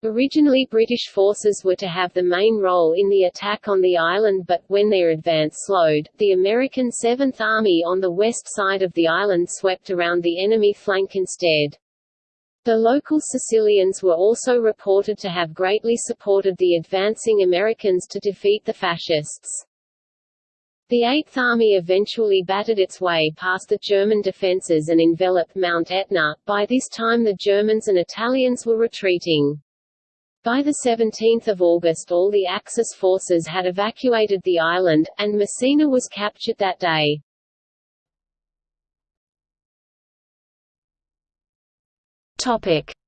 Originally British forces were to have the main role in the attack on the island but, when their advance slowed, the American 7th Army on the west side of the island swept around the enemy flank instead. The local Sicilians were also reported to have greatly supported the advancing Americans to defeat the fascists. The Eighth Army eventually battered its way past the German defences and enveloped Mount Etna. By this time the Germans and Italians were retreating. By 17 August all the Axis forces had evacuated the island, and Messina was captured that day.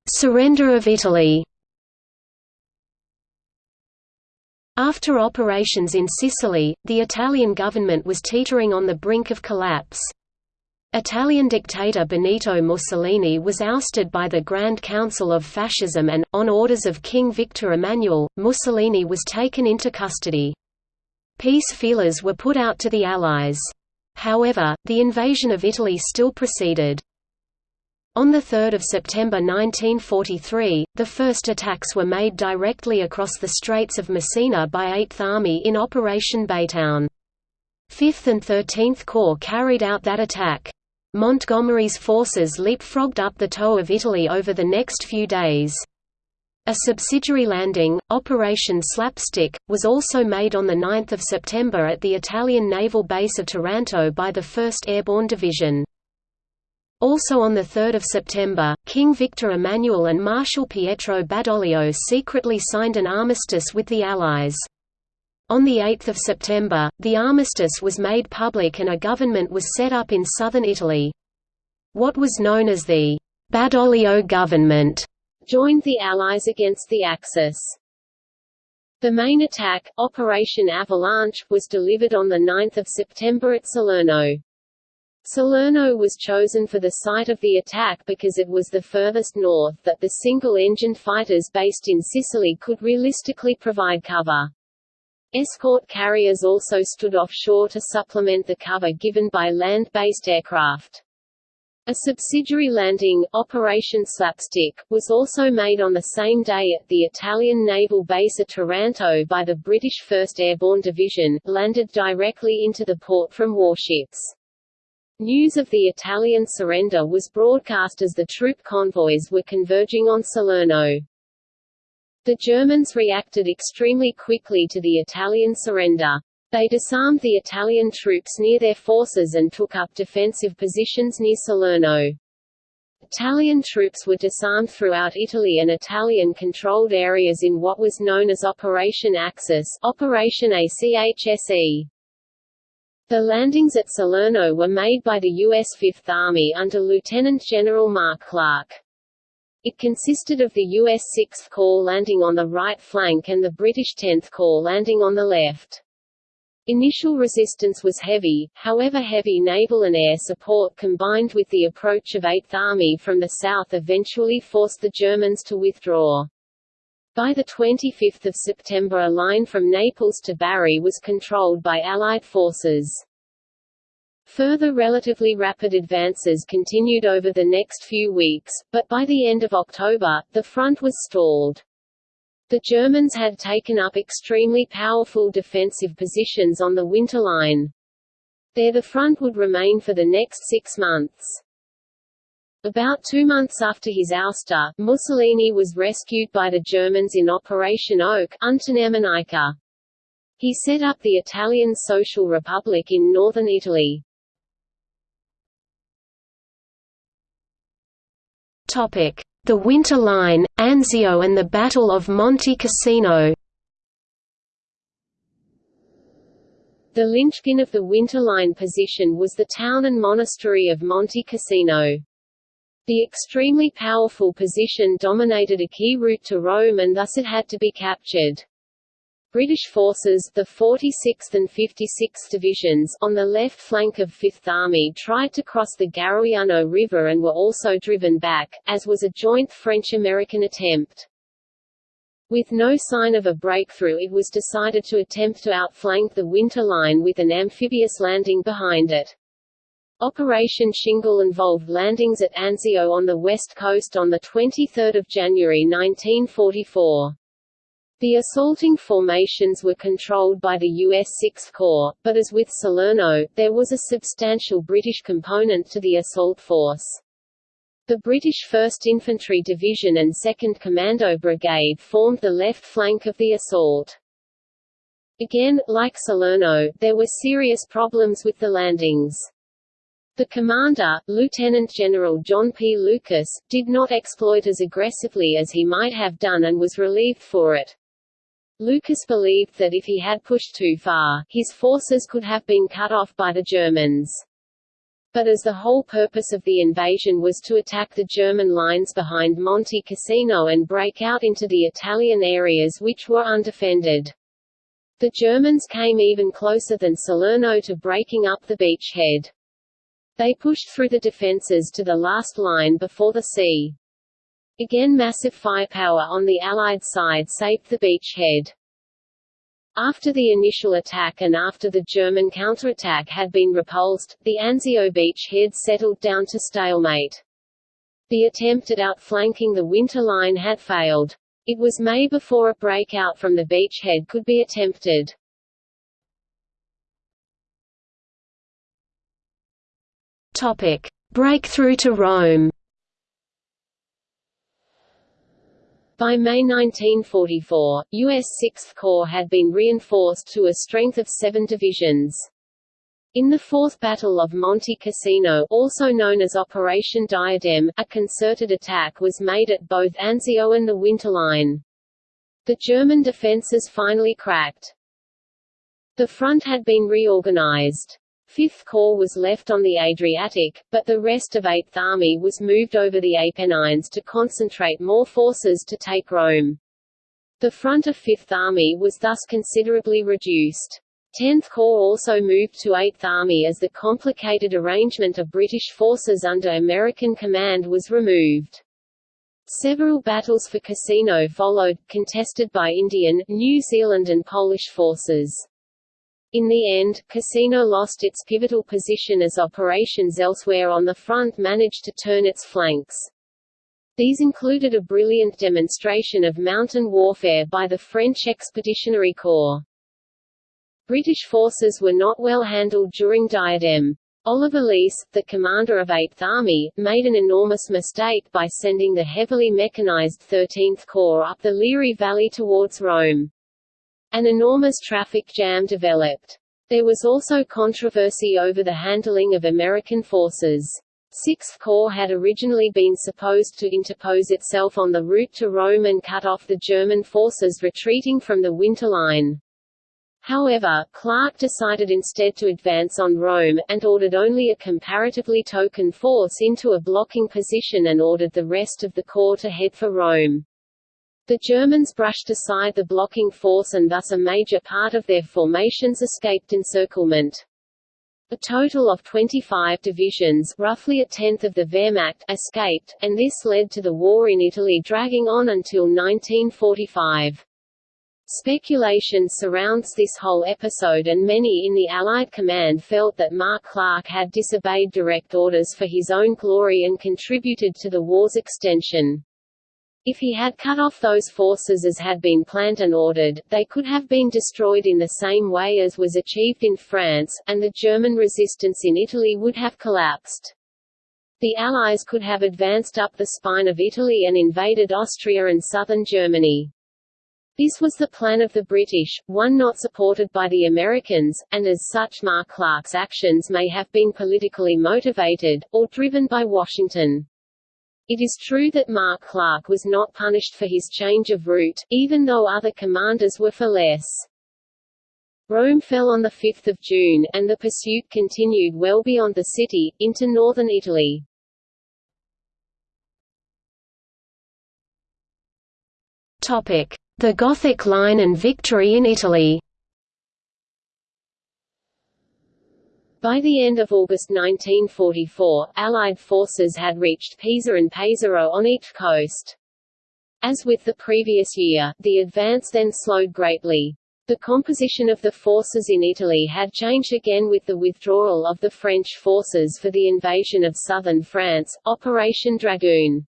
Surrender of Italy After operations in Sicily, the Italian government was teetering on the brink of collapse. Italian dictator Benito Mussolini was ousted by the Grand Council of Fascism and, on orders of King Victor Emmanuel, Mussolini was taken into custody. Peace feelers were put out to the Allies. However, the invasion of Italy still proceeded. On 3 September 1943, the first attacks were made directly across the Straits of Messina by 8th Army in Operation Baytown. 5th and 13th Corps carried out that attack. Montgomery's forces leapfrogged up the toe of Italy over the next few days. A subsidiary landing, Operation Slapstick, was also made on 9 September at the Italian naval base of Taranto by the 1st Airborne Division. Also on 3 September, King Victor Emmanuel and Marshal Pietro Badoglio secretly signed an armistice with the Allies. On 8 September, the armistice was made public and a government was set up in southern Italy. What was known as the Badoglio government joined the Allies against the Axis. The main attack, Operation Avalanche, was delivered on 9 September at Salerno. Salerno was chosen for the site of the attack because it was the furthest north that the single-engined fighters based in Sicily could realistically provide cover. Escort carriers also stood offshore to supplement the cover given by land-based aircraft. A subsidiary landing, Operation Slapstick, was also made on the same day at the Italian naval base at Taranto by the British 1st Airborne Division, landed directly into the port from warships. News of the Italian surrender was broadcast as the troop convoys were converging on Salerno. The Germans reacted extremely quickly to the Italian surrender. They disarmed the Italian troops near their forces and took up defensive positions near Salerno. Italian troops were disarmed throughout Italy and Italian-controlled areas in what was known as Operation Axis Operation ACHSE. The landings at Salerno were made by the U.S. Fifth Army under Lieutenant General Mark Clark. It consisted of the U.S. 6th Corps landing on the right flank and the British 10th Corps landing on the left. Initial resistance was heavy, however heavy naval and air support combined with the approach of 8th Army from the south eventually forced the Germans to withdraw. By 25 September a line from Naples to Bari was controlled by Allied forces. Further relatively rapid advances continued over the next few weeks, but by the end of October, the front was stalled. The Germans had taken up extremely powerful defensive positions on the Winter Line. There the front would remain for the next six months. About two months after his ouster, Mussolini was rescued by the Germans in Operation Oak, Unternehmen Eiche. He set up the Italian Social Republic in northern Italy. The Winter Line, Anzio and the Battle of Monte Cassino. The linchpin of the Winter Line position was the town and monastery of Monte Cassino. The extremely powerful position dominated a key route to Rome and thus it had to be captured. British forces the 46th and 56th Divisions on the left flank of Fifth Army tried to cross the Garigliano River and were also driven back, as was a joint French-American attempt. With no sign of a breakthrough it was decided to attempt to outflank the Winter Line with an amphibious landing behind it. Operation Shingle involved landings at Anzio on the west coast on 23 January 1944. The assaulting formations were controlled by the U.S. Sixth Corps, but as with Salerno, there was a substantial British component to the assault force. The British 1st Infantry Division and 2nd Commando Brigade formed the left flank of the assault. Again, like Salerno, there were serious problems with the landings. The commander, Lieutenant General John P. Lucas, did not exploit as aggressively as he might have done and was relieved for it. Lucas believed that if he had pushed too far, his forces could have been cut off by the Germans. But as the whole purpose of the invasion was to attack the German lines behind Monte Cassino and break out into the Italian areas which were undefended. The Germans came even closer than Salerno to breaking up the beachhead. They pushed through the defences to the last line before the sea. Again massive firepower on the Allied side saved the beachhead. After the initial attack and after the German counterattack had been repulsed, the Anzio beachhead settled down to stalemate. The attempt at outflanking the Winter Line had failed. It was May before a breakout from the beachhead could be attempted. Topic: Breakthrough to Rome. By May 1944, U.S. Sixth Corps had been reinforced to a strength of seven divisions. In the Fourth Battle of Monte Cassino also known as Operation Diadem, a concerted attack was made at both Anzio and the Winter Line. The German defences finally cracked. The front had been reorganized. Fifth Corps was left on the Adriatic, but the rest of Eighth Army was moved over the Apennines to concentrate more forces to take Rome. The front of Fifth Army was thus considerably reduced. Tenth Corps also moved to Eighth Army as the complicated arrangement of British forces under American command was removed. Several battles for Cassino followed, contested by Indian, New Zealand and Polish forces. In the end, Cassino lost its pivotal position as operations elsewhere on the front managed to turn its flanks. These included a brilliant demonstration of mountain warfare by the French Expeditionary Corps. British forces were not well handled during Diadem. Oliver Leese, the commander of 8th Army, made an enormous mistake by sending the heavily mechanized 13th Corps up the Liri Valley towards Rome. An enormous traffic jam developed. There was also controversy over the handling of American forces. Sixth Corps had originally been supposed to interpose itself on the route to Rome and cut off the German forces retreating from the Winter Line. However, Clark decided instead to advance on Rome, and ordered only a comparatively token force into a blocking position and ordered the rest of the corps to head for Rome. The Germans brushed aside the blocking force and thus a major part of their formations escaped encirclement. A total of 25 divisions roughly a tenth of the Wehrmacht escaped, and this led to the war in Italy dragging on until 1945. Speculation surrounds this whole episode and many in the Allied command felt that Mark Clark had disobeyed direct orders for his own glory and contributed to the war's extension. If he had cut off those forces as had been planned and ordered, they could have been destroyed in the same way as was achieved in France, and the German resistance in Italy would have collapsed. The Allies could have advanced up the spine of Italy and invaded Austria and southern Germany. This was the plan of the British, one not supported by the Americans, and as such Mark Clark's actions may have been politically motivated, or driven by Washington. It is true that Mark Clark was not punished for his change of route, even though other commanders were for less. Rome fell on 5 June, and the pursuit continued well beyond the city, into northern Italy. The Gothic Line and victory in Italy By the end of August 1944, Allied forces had reached Pisa and Pesaro on each coast. As with the previous year, the advance then slowed greatly. The composition of the forces in Italy had changed again with the withdrawal of the French forces for the invasion of southern France, Operation Dragoon.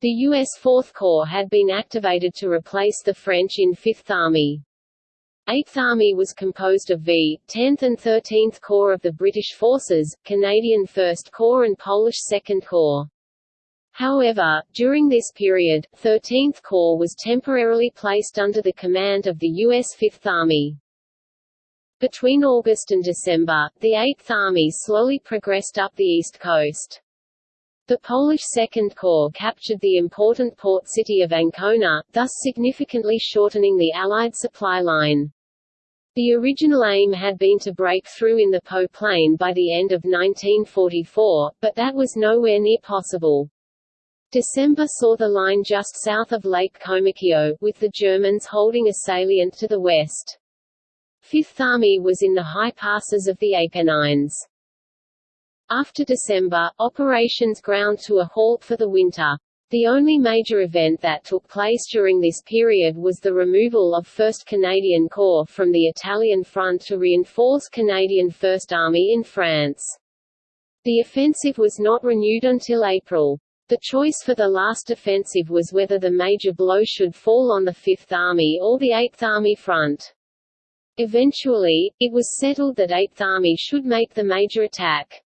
The U.S. Fourth Corps had been activated to replace the French in Fifth Army. Eighth Army was composed of V, 10th and 13th Corps of the British Forces, Canadian First Corps and Polish Second Corps. However, during this period, 13th Corps was temporarily placed under the command of the U.S. Fifth Army. Between August and December, the Eighth Army slowly progressed up the east coast. The Polish Second Corps captured the important port city of Ancona, thus significantly shortening the Allied supply line. The original aim had been to break through in the Po Plain by the end of 1944, but that was nowhere near possible. December saw the line just south of Lake Comacchio, with the Germans holding a salient to the west. Fifth Army was in the high passes of the Apennines. After December, operations ground to a halt for the winter. The only major event that took place during this period was the removal of 1st Canadian Corps from the Italian front to reinforce Canadian First Army in France. The offensive was not renewed until April. The choice for the last offensive was whether the major blow should fall on the Fifth Army or the Eighth Army front. Eventually, it was settled that Eighth Army should make the major attack.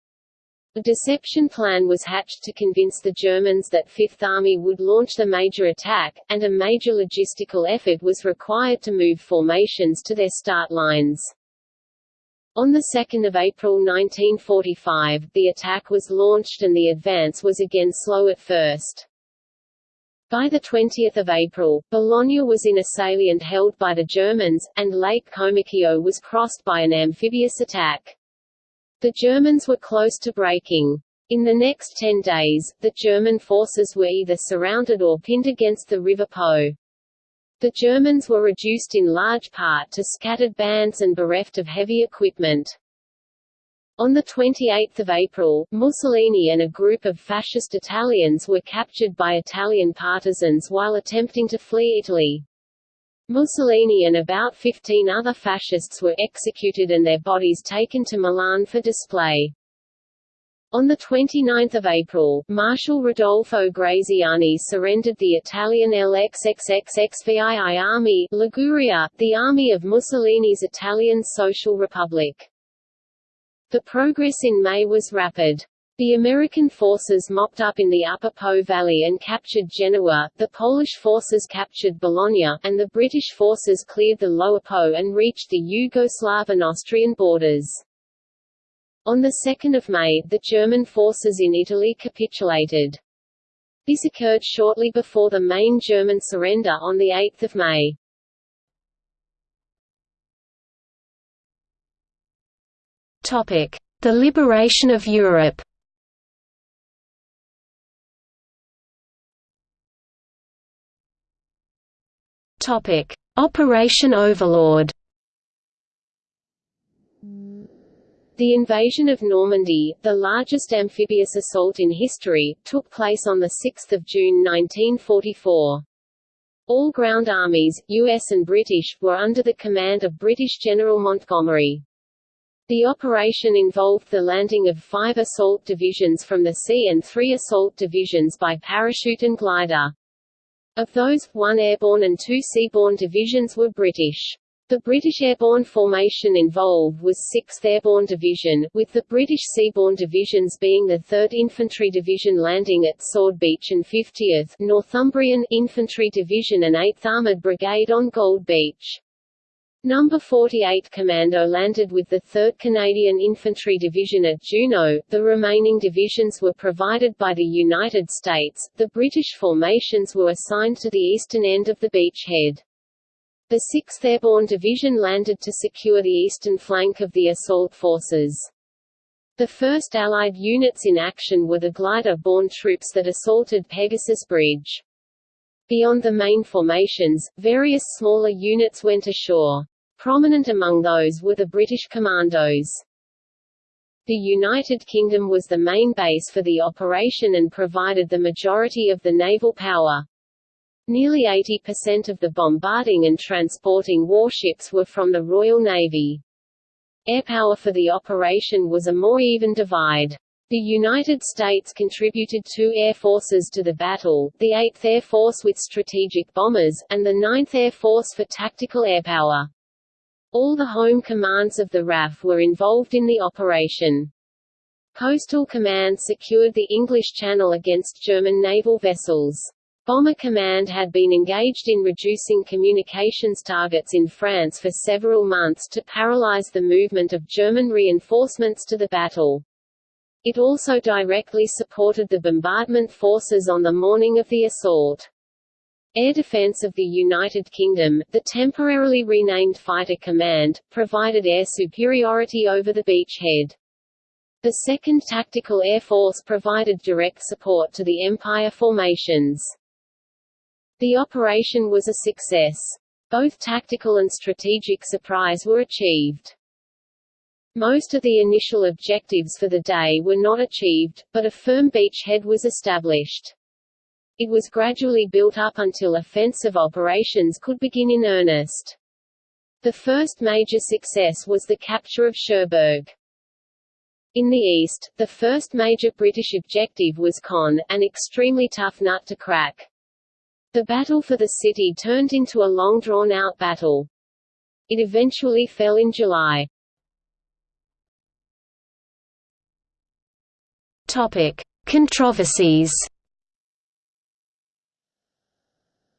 A deception plan was hatched to convince the Germans that Fifth Army would launch the major attack, and a major logistical effort was required to move formations to their start lines. On 2 April 1945, the attack was launched and the advance was again slow at first. By 20 April, Bologna was in a salient held by the Germans, and Lake Comacchio was crossed by an amphibious attack. The Germans were close to breaking. In the next ten days, the German forces were either surrounded or pinned against the River Po. The Germans were reduced in large part to scattered bands and bereft of heavy equipment. On 28 April, Mussolini and a group of fascist Italians were captured by Italian partisans while attempting to flee Italy. Mussolini and about 15 other fascists were executed and their bodies taken to Milan for display. On 29 April, Marshal Rodolfo Graziani surrendered the Italian LXXXXVII army Liguria, the army of Mussolini's Italian Social Republic. The progress in May was rapid. The American forces mopped up in the Upper Po Valley and captured Genoa, the Polish forces captured Bologna, and the British forces cleared the Lower Po and reached the Yugoslav and Austrian borders. On 2 May, the German forces in Italy capitulated. This occurred shortly before the main German surrender on 8 May. The liberation of Europe Topic: Operation Overlord. The invasion of Normandy, the largest amphibious assault in history, took place on 6 June 1944. All ground armies, US and British, were under the command of British General Montgomery. The operation involved the landing of five assault divisions from the sea and three assault divisions by parachute and glider. Of those, one airborne and two seaborne divisions were British. The British airborne formation involved was 6th Airborne Division, with the British Seaborne Divisions being the 3rd Infantry Division landing at Sword Beach and 50th Northumbrian Infantry Division and 8th Armoured Brigade on Gold Beach. Number 48 Commando landed with the 3rd Canadian Infantry Division at Juno. The remaining divisions were provided by the United States. The British formations were assigned to the eastern end of the beachhead. The 6th Airborne Division landed to secure the eastern flank of the assault forces. The first Allied units in action were the glider-borne troops that assaulted Pegasus Bridge. Beyond the main formations, various smaller units went ashore. Prominent among those were the British Commandos. The United Kingdom was the main base for the operation and provided the majority of the naval power. Nearly 80% of the bombarding and transporting warships were from the Royal Navy. Airpower for the operation was a more even divide. The United States contributed two air forces to the battle, the 8th Air Force with strategic bombers, and the 9th Air Force for tactical airpower. All the home commands of the RAF were involved in the operation. Coastal Command secured the English Channel against German naval vessels. Bomber Command had been engaged in reducing communications targets in France for several months to paralyze the movement of German reinforcements to the battle. It also directly supported the bombardment forces on the morning of the assault. Air Defense of the United Kingdom, the temporarily renamed Fighter Command, provided air superiority over the beachhead. The 2nd Tactical Air Force provided direct support to the Empire formations. The operation was a success. Both tactical and strategic surprise were achieved. Most of the initial objectives for the day were not achieved, but a firm beachhead was established. It was gradually built up until offensive operations could begin in earnest. The first major success was the capture of Cherbourg. In the east, the first major British objective was Caen, an extremely tough nut to crack. The battle for the city turned into a long drawn-out battle. It eventually fell in July. Topic: Controversies.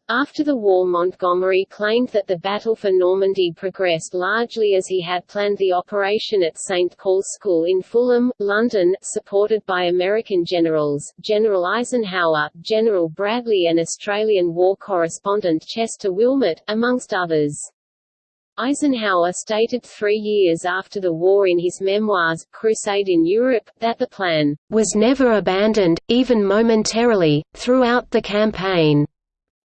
After the war Montgomery claimed that the Battle for Normandy progressed largely as he had planned the operation at St. Paul's School in Fulham, London, supported by American generals, General Eisenhower, General Bradley and Australian war correspondent Chester Wilmot, amongst others. Eisenhower stated three years after the war in his memoirs, Crusade in Europe, that the plan was never abandoned, even momentarily, throughout the campaign.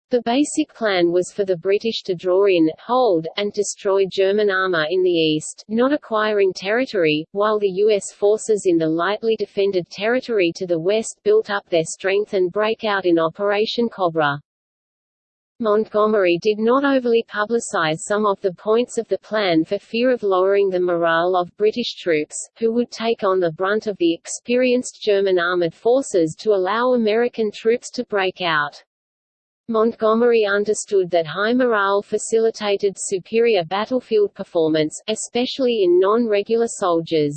The basic plan was for the British to draw in, hold, and destroy German armour in the east, not acquiring territory, while the U.S. forces in the lightly defended territory to the west built up their strength and break out in Operation Cobra. Montgomery did not overly publicize some of the points of the plan for fear of lowering the morale of British troops, who would take on the brunt of the experienced German armored forces to allow American troops to break out. Montgomery understood that high morale facilitated superior battlefield performance, especially in non-regular soldiers.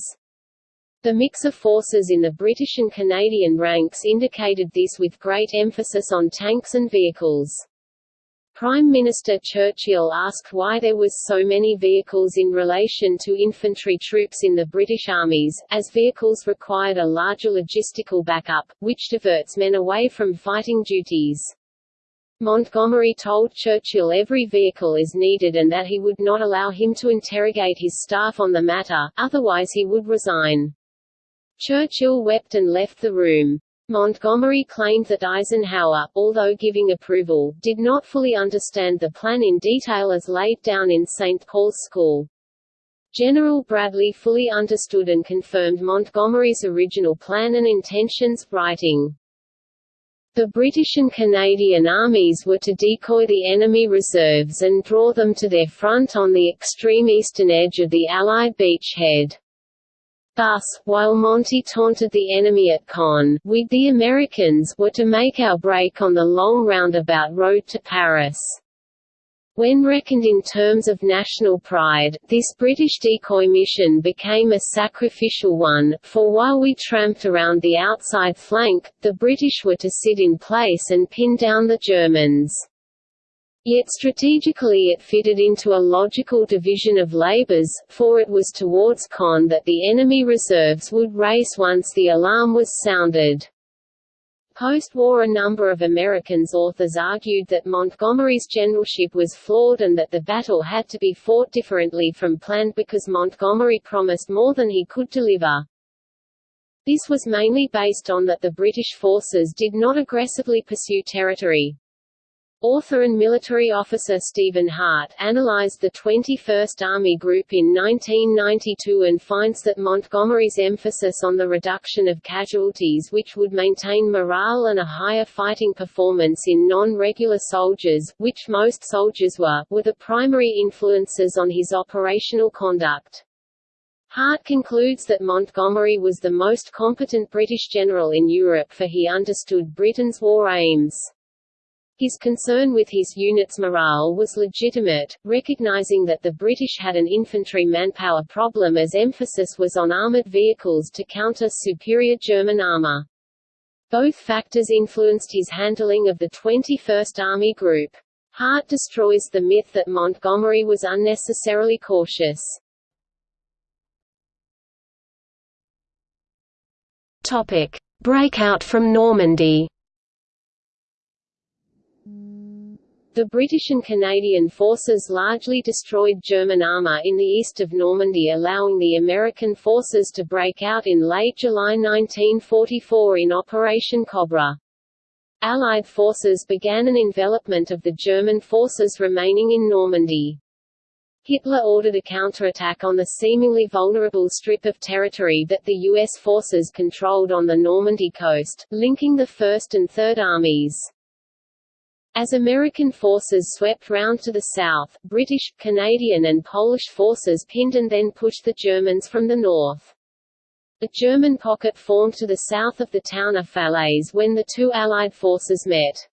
The mix of forces in the British and Canadian ranks indicated this with great emphasis on tanks and vehicles. Prime Minister Churchill asked why there was so many vehicles in relation to infantry troops in the British armies, as vehicles required a larger logistical backup, which diverts men away from fighting duties. Montgomery told Churchill every vehicle is needed and that he would not allow him to interrogate his staff on the matter, otherwise he would resign. Churchill wept and left the room. Montgomery claimed that Eisenhower, although giving approval, did not fully understand the plan in detail as laid down in St. Paul's School. General Bradley fully understood and confirmed Montgomery's original plan and intentions, writing, the British and Canadian armies were to decoy the enemy reserves and draw them to their front on the extreme eastern edge of the Allied beachhead. Thus, while Monty taunted the enemy at Caen, we the Americans were to make our break on the long roundabout road to Paris. When reckoned in terms of national pride, this British decoy mission became a sacrificial one, for while we tramped around the outside flank, the British were to sit in place and pin down the Germans. Yet strategically it fitted into a logical division of labours, for it was towards Caen that the enemy reserves would race once the alarm was sounded. Post-war a number of Americans authors argued that Montgomery's generalship was flawed and that the battle had to be fought differently from planned because Montgomery promised more than he could deliver. This was mainly based on that the British forces did not aggressively pursue territory. Author and military officer Stephen Hart analyzed the 21st Army Group in 1992 and finds that Montgomery's emphasis on the reduction of casualties which would maintain morale and a higher fighting performance in non-regular soldiers, which most soldiers were, were the primary influences on his operational conduct. Hart concludes that Montgomery was the most competent British general in Europe for he understood Britain's war aims. His concern with his unit's morale was legitimate, recognizing that the British had an infantry manpower problem as emphasis was on armoured vehicles to counter superior German armour. Both factors influenced his handling of the 21st Army Group. Hart destroys the myth that Montgomery was unnecessarily cautious. Breakout from Normandy. The British and Canadian forces largely destroyed German armour in the east of Normandy allowing the American forces to break out in late July 1944 in Operation Cobra. Allied forces began an envelopment of the German forces remaining in Normandy. Hitler ordered a counterattack on the seemingly vulnerable strip of territory that the U.S. forces controlled on the Normandy coast, linking the First and Third Armies. As American forces swept round to the south, British, Canadian and Polish forces pinned and then pushed the Germans from the north. A German pocket formed to the south of the town of Falaise when the two Allied forces met.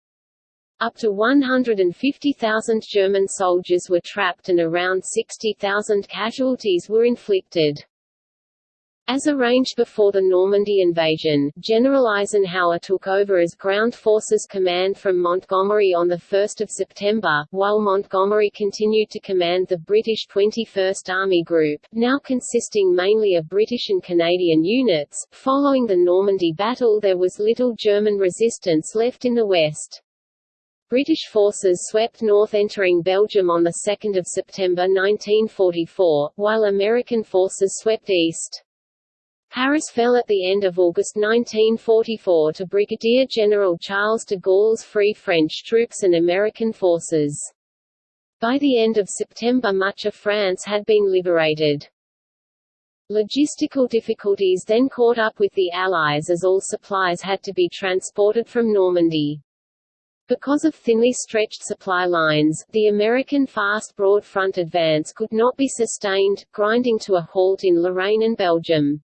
Up to 150,000 German soldiers were trapped and around 60,000 casualties were inflicted. As arranged before the Normandy invasion, General Eisenhower took over as ground forces command from Montgomery on 1 September, while Montgomery continued to command the British 21st Army Group, now consisting mainly of British and Canadian units. Following the Normandy battle there was little German resistance left in the west. British forces swept north entering Belgium on 2 September 1944, while American forces swept east. Paris fell at the end of August 1944 to Brigadier General Charles de Gaulle's Free French troops and American forces. By the end of September much of France had been liberated. Logistical difficulties then caught up with the Allies as all supplies had to be transported from Normandy. Because of thinly stretched supply lines, the American fast broad front advance could not be sustained, grinding to a halt in Lorraine and Belgium.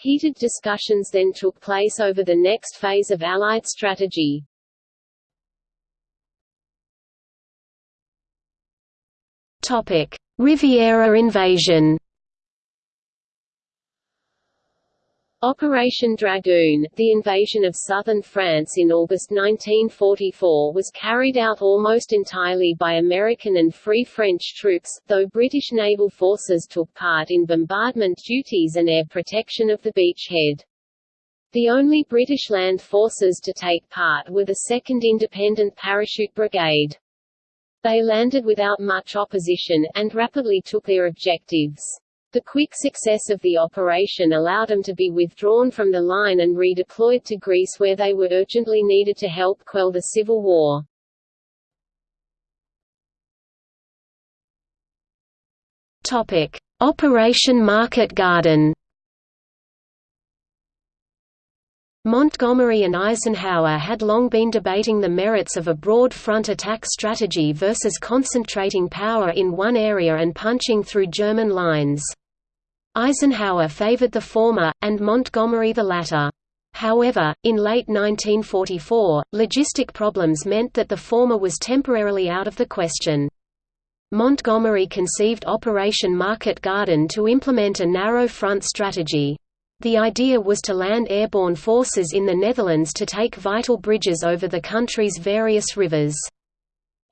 Heated discussions then took place over the next phase of Allied strategy. Riviera invasion. Operation Dragoon, the invasion of southern France in August 1944 was carried out almost entirely by American and Free French troops, though British naval forces took part in bombardment duties and air protection of the beachhead. The only British land forces to take part were the 2nd Independent Parachute Brigade. They landed without much opposition, and rapidly took their objectives. The quick success of the operation allowed them to be withdrawn from the line and redeployed to Greece where they were urgently needed to help quell the civil war. Operation Market Garden Montgomery and Eisenhower had long been debating the merits of a broad front attack strategy versus concentrating power in one area and punching through German lines. Eisenhower favored the former, and Montgomery the latter. However, in late 1944, logistic problems meant that the former was temporarily out of the question. Montgomery conceived Operation Market Garden to implement a narrow front strategy. The idea was to land airborne forces in the Netherlands to take vital bridges over the country's various rivers.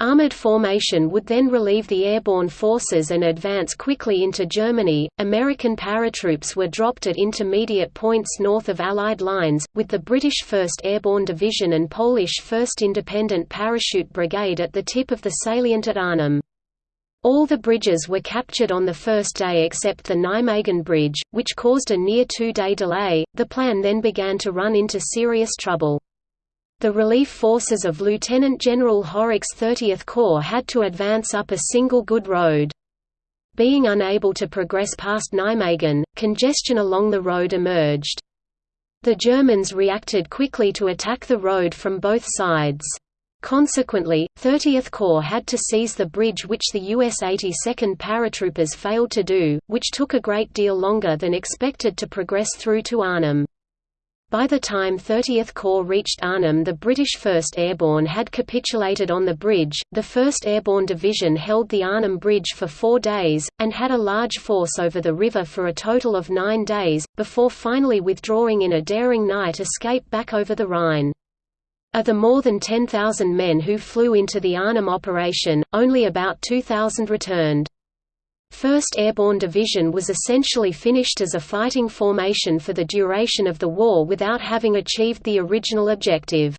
Armored formation would then relieve the airborne forces and advance quickly into Germany. American paratroops were dropped at intermediate points north of Allied lines, with the British 1st Airborne Division and Polish 1st Independent Parachute Brigade at the tip of the salient at Arnhem. All the bridges were captured on the first day except the Nijmegen Bridge, which caused a near two-day delay. The plan then began to run into serious trouble. The relief forces of Lieutenant General Horrocks' 30th Corps had to advance up a single good road. Being unable to progress past Nijmegen, congestion along the road emerged. The Germans reacted quickly to attack the road from both sides. Consequently, 30th Corps had to seize the bridge which the US 82nd paratroopers failed to do, which took a great deal longer than expected to progress through to Arnhem. By the time 30th Corps reached Arnhem the British 1st Airborne had capitulated on the bridge, the 1st Airborne Division held the Arnhem Bridge for four days, and had a large force over the river for a total of nine days, before finally withdrawing in a daring night escape back over the Rhine. Of the more than 10,000 men who flew into the Arnhem operation, only about 2,000 returned. 1st Airborne Division was essentially finished as a fighting formation for the duration of the war without having achieved the original objective.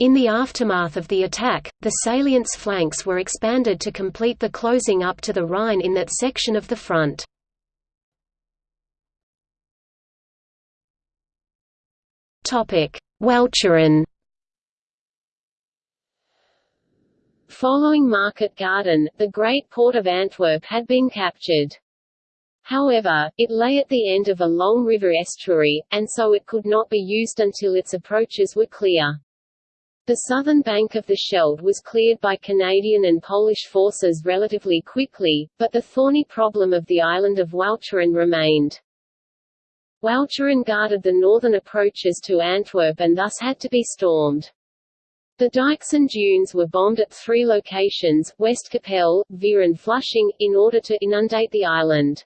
In the aftermath of the attack, the salient's flanks were expanded to complete the closing up to the Rhine in that section of the front. Walcheren Following Market Garden, the Great Port of Antwerp had been captured. However, it lay at the end of a long river estuary, and so it could not be used until its approaches were clear. The southern bank of the Scheldt was cleared by Canadian and Polish forces relatively quickly, but the thorny problem of the island of Walcheren remained. Walcheren guarded the northern approaches to Antwerp and thus had to be stormed. The dikes and dunes were bombed at three locations, West Westkapelle, Veere and Flushing, in order to inundate the island.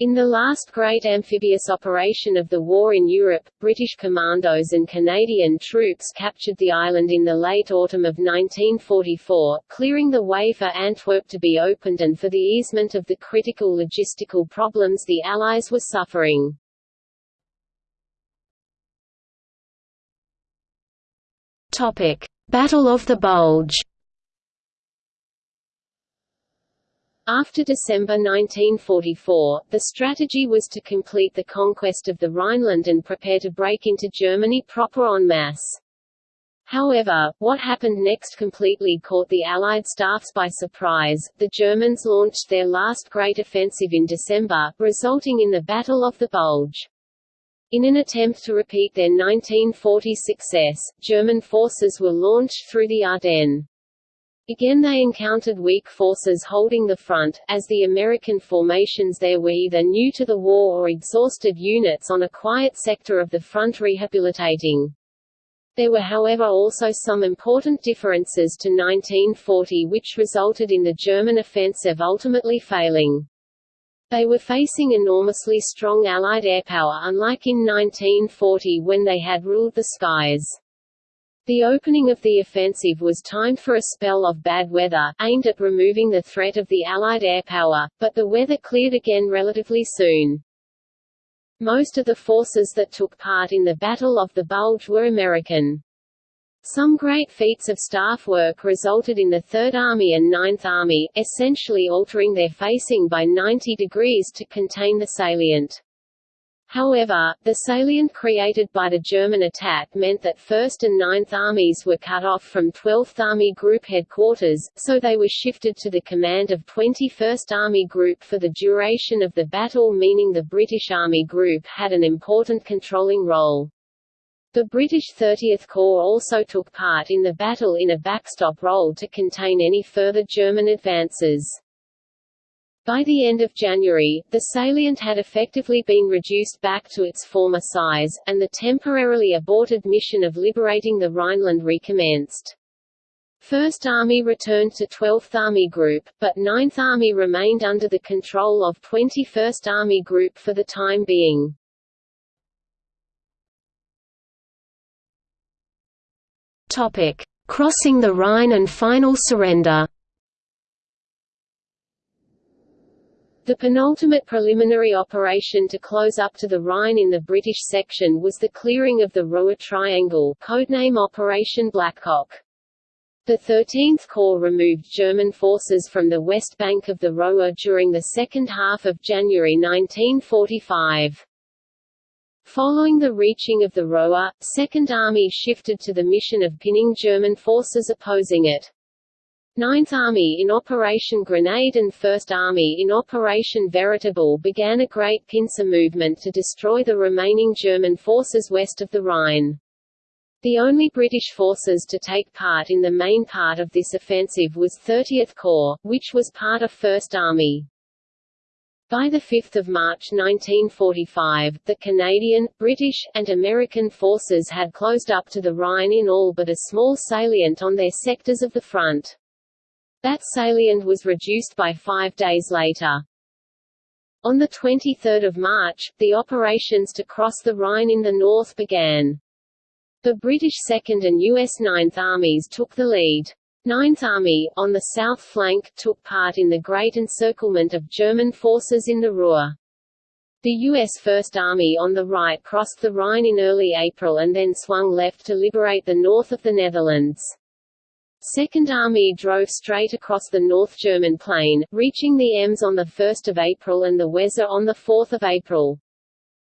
In the last great amphibious operation of the war in Europe, British commandos and Canadian troops captured the island in the late autumn of 1944, clearing the way for Antwerp to be opened and for the easement of the critical logistical problems the Allies were suffering. Battle of the Bulge. After December 1944, the strategy was to complete the conquest of the Rhineland and prepare to break into Germany proper en masse. However, what happened next completely caught the Allied staffs by surprise. The Germans launched their last great offensive in December, resulting in the Battle of the Bulge. In an attempt to repeat their 1940 success, German forces were launched through the Ardennes. Again they encountered weak forces holding the front, as the American formations there were either new to the war or exhausted units on a quiet sector of the front rehabilitating. There were however also some important differences to 1940 which resulted in the German offensive ultimately failing. They were facing enormously strong Allied airpower unlike in 1940 when they had ruled the skies. The opening of the offensive was timed for a spell of bad weather, aimed at removing the threat of the Allied airpower, but the weather cleared again relatively soon. Most of the forces that took part in the Battle of the Bulge were American. Some great feats of staff work resulted in the Third Army and Ninth Army, essentially altering their facing by 90 degrees to contain the salient. However, the salient created by the German attack meant that 1st and 9th Armies were cut off from 12th Army Group headquarters, so they were shifted to the command of 21st Army Group for the duration of the battle meaning the British Army Group had an important controlling role. The British 30th Corps also took part in the battle in a backstop role to contain any further German advances. By the end of January, the salient had effectively been reduced back to its former size, and the temporarily aborted mission of liberating the Rhineland recommenced. First Army returned to 12th Army Group, but 9th Army remained under the control of 21st Army Group for the time being. Crossing the Rhine and final surrender. The penultimate preliminary operation to close up to the Rhine in the British section was the clearing of the Roer Triangle codename Operation Blackcock. The 13th Corps removed German forces from the west bank of the Roer during the second half of January 1945. Following the reaching of the Roer, Second Army shifted to the mission of pinning German forces opposing it. Ninth Army in Operation Grenade and First Army in Operation Veritable began a great pincer movement to destroy the remaining German forces west of the Rhine. The only British forces to take part in the main part of this offensive was 30th Corps, which was part of First Army. By 5 March 1945, the Canadian, British, and American forces had closed up to the Rhine in all but a small salient on their sectors of the front. That salient was reduced by five days later. On 23 March, the operations to cross the Rhine in the north began. The British 2nd and US 9th Armies took the lead. 9th Army, on the south flank, took part in the Great Encirclement of German forces in the Ruhr. The U.S. First Army on the right crossed the Rhine in early April and then swung left to liberate the north of the Netherlands. Second Army drove straight across the North German plain, reaching the Ems on 1 April and the Weser on 4 April.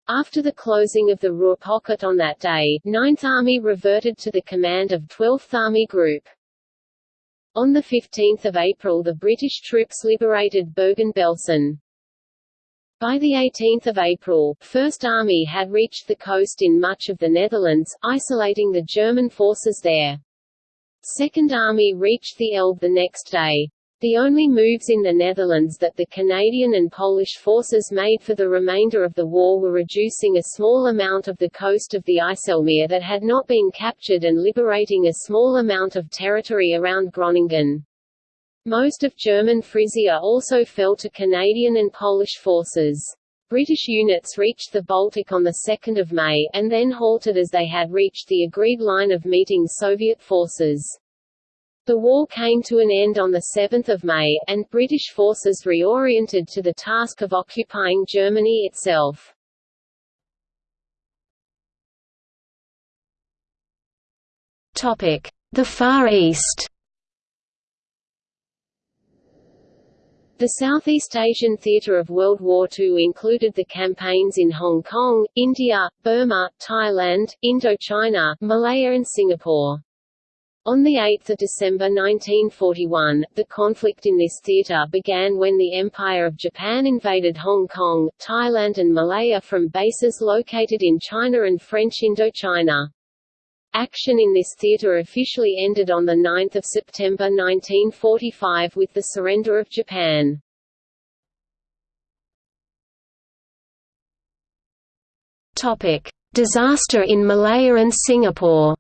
After the closing of the Ruhr pocket on that day, 9th Army reverted to the command of 12th Army Group. On 15 April the British troops liberated Bergen-Belsen. By 18 April, First Army had reached the coast in much of the Netherlands, isolating the German forces there. Second Army reached the Elbe the next day. The only moves in the Netherlands that the Canadian and Polish forces made for the remainder of the war were reducing a small amount of the coast of the IJsselmeer that had not been captured and liberating a small amount of territory around Groningen. Most of German Frisia also fell to Canadian and Polish forces. British units reached the Baltic on 2 May, and then halted as they had reached the agreed line of meeting Soviet forces. The war came to an end on 7 May, and British forces reoriented to the task of occupying Germany itself. The Far East The Southeast Asian theatre of World War II included the campaigns in Hong Kong, India, Burma, Thailand, Indochina, Malaya and Singapore. On 8 December 1941, the conflict in this theatre began when the Empire of Japan invaded Hong Kong, Thailand and Malaya from bases located in China and French Indochina. Action in this theatre officially ended on 9 September 1945 with the surrender of Japan. Disaster in Malaya and Singapore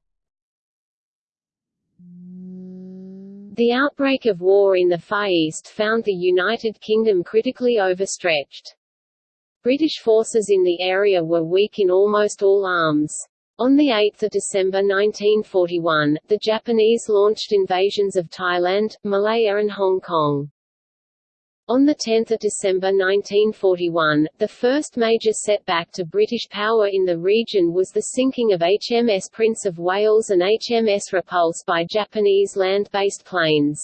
The outbreak of war in the Far East found the United Kingdom critically overstretched. British forces in the area were weak in almost all arms. On 8 December 1941, the Japanese launched invasions of Thailand, Malaya and Hong Kong. On 10 December 1941, the first major setback to British power in the region was the sinking of HMS Prince of Wales and HMS Repulse by Japanese land-based planes.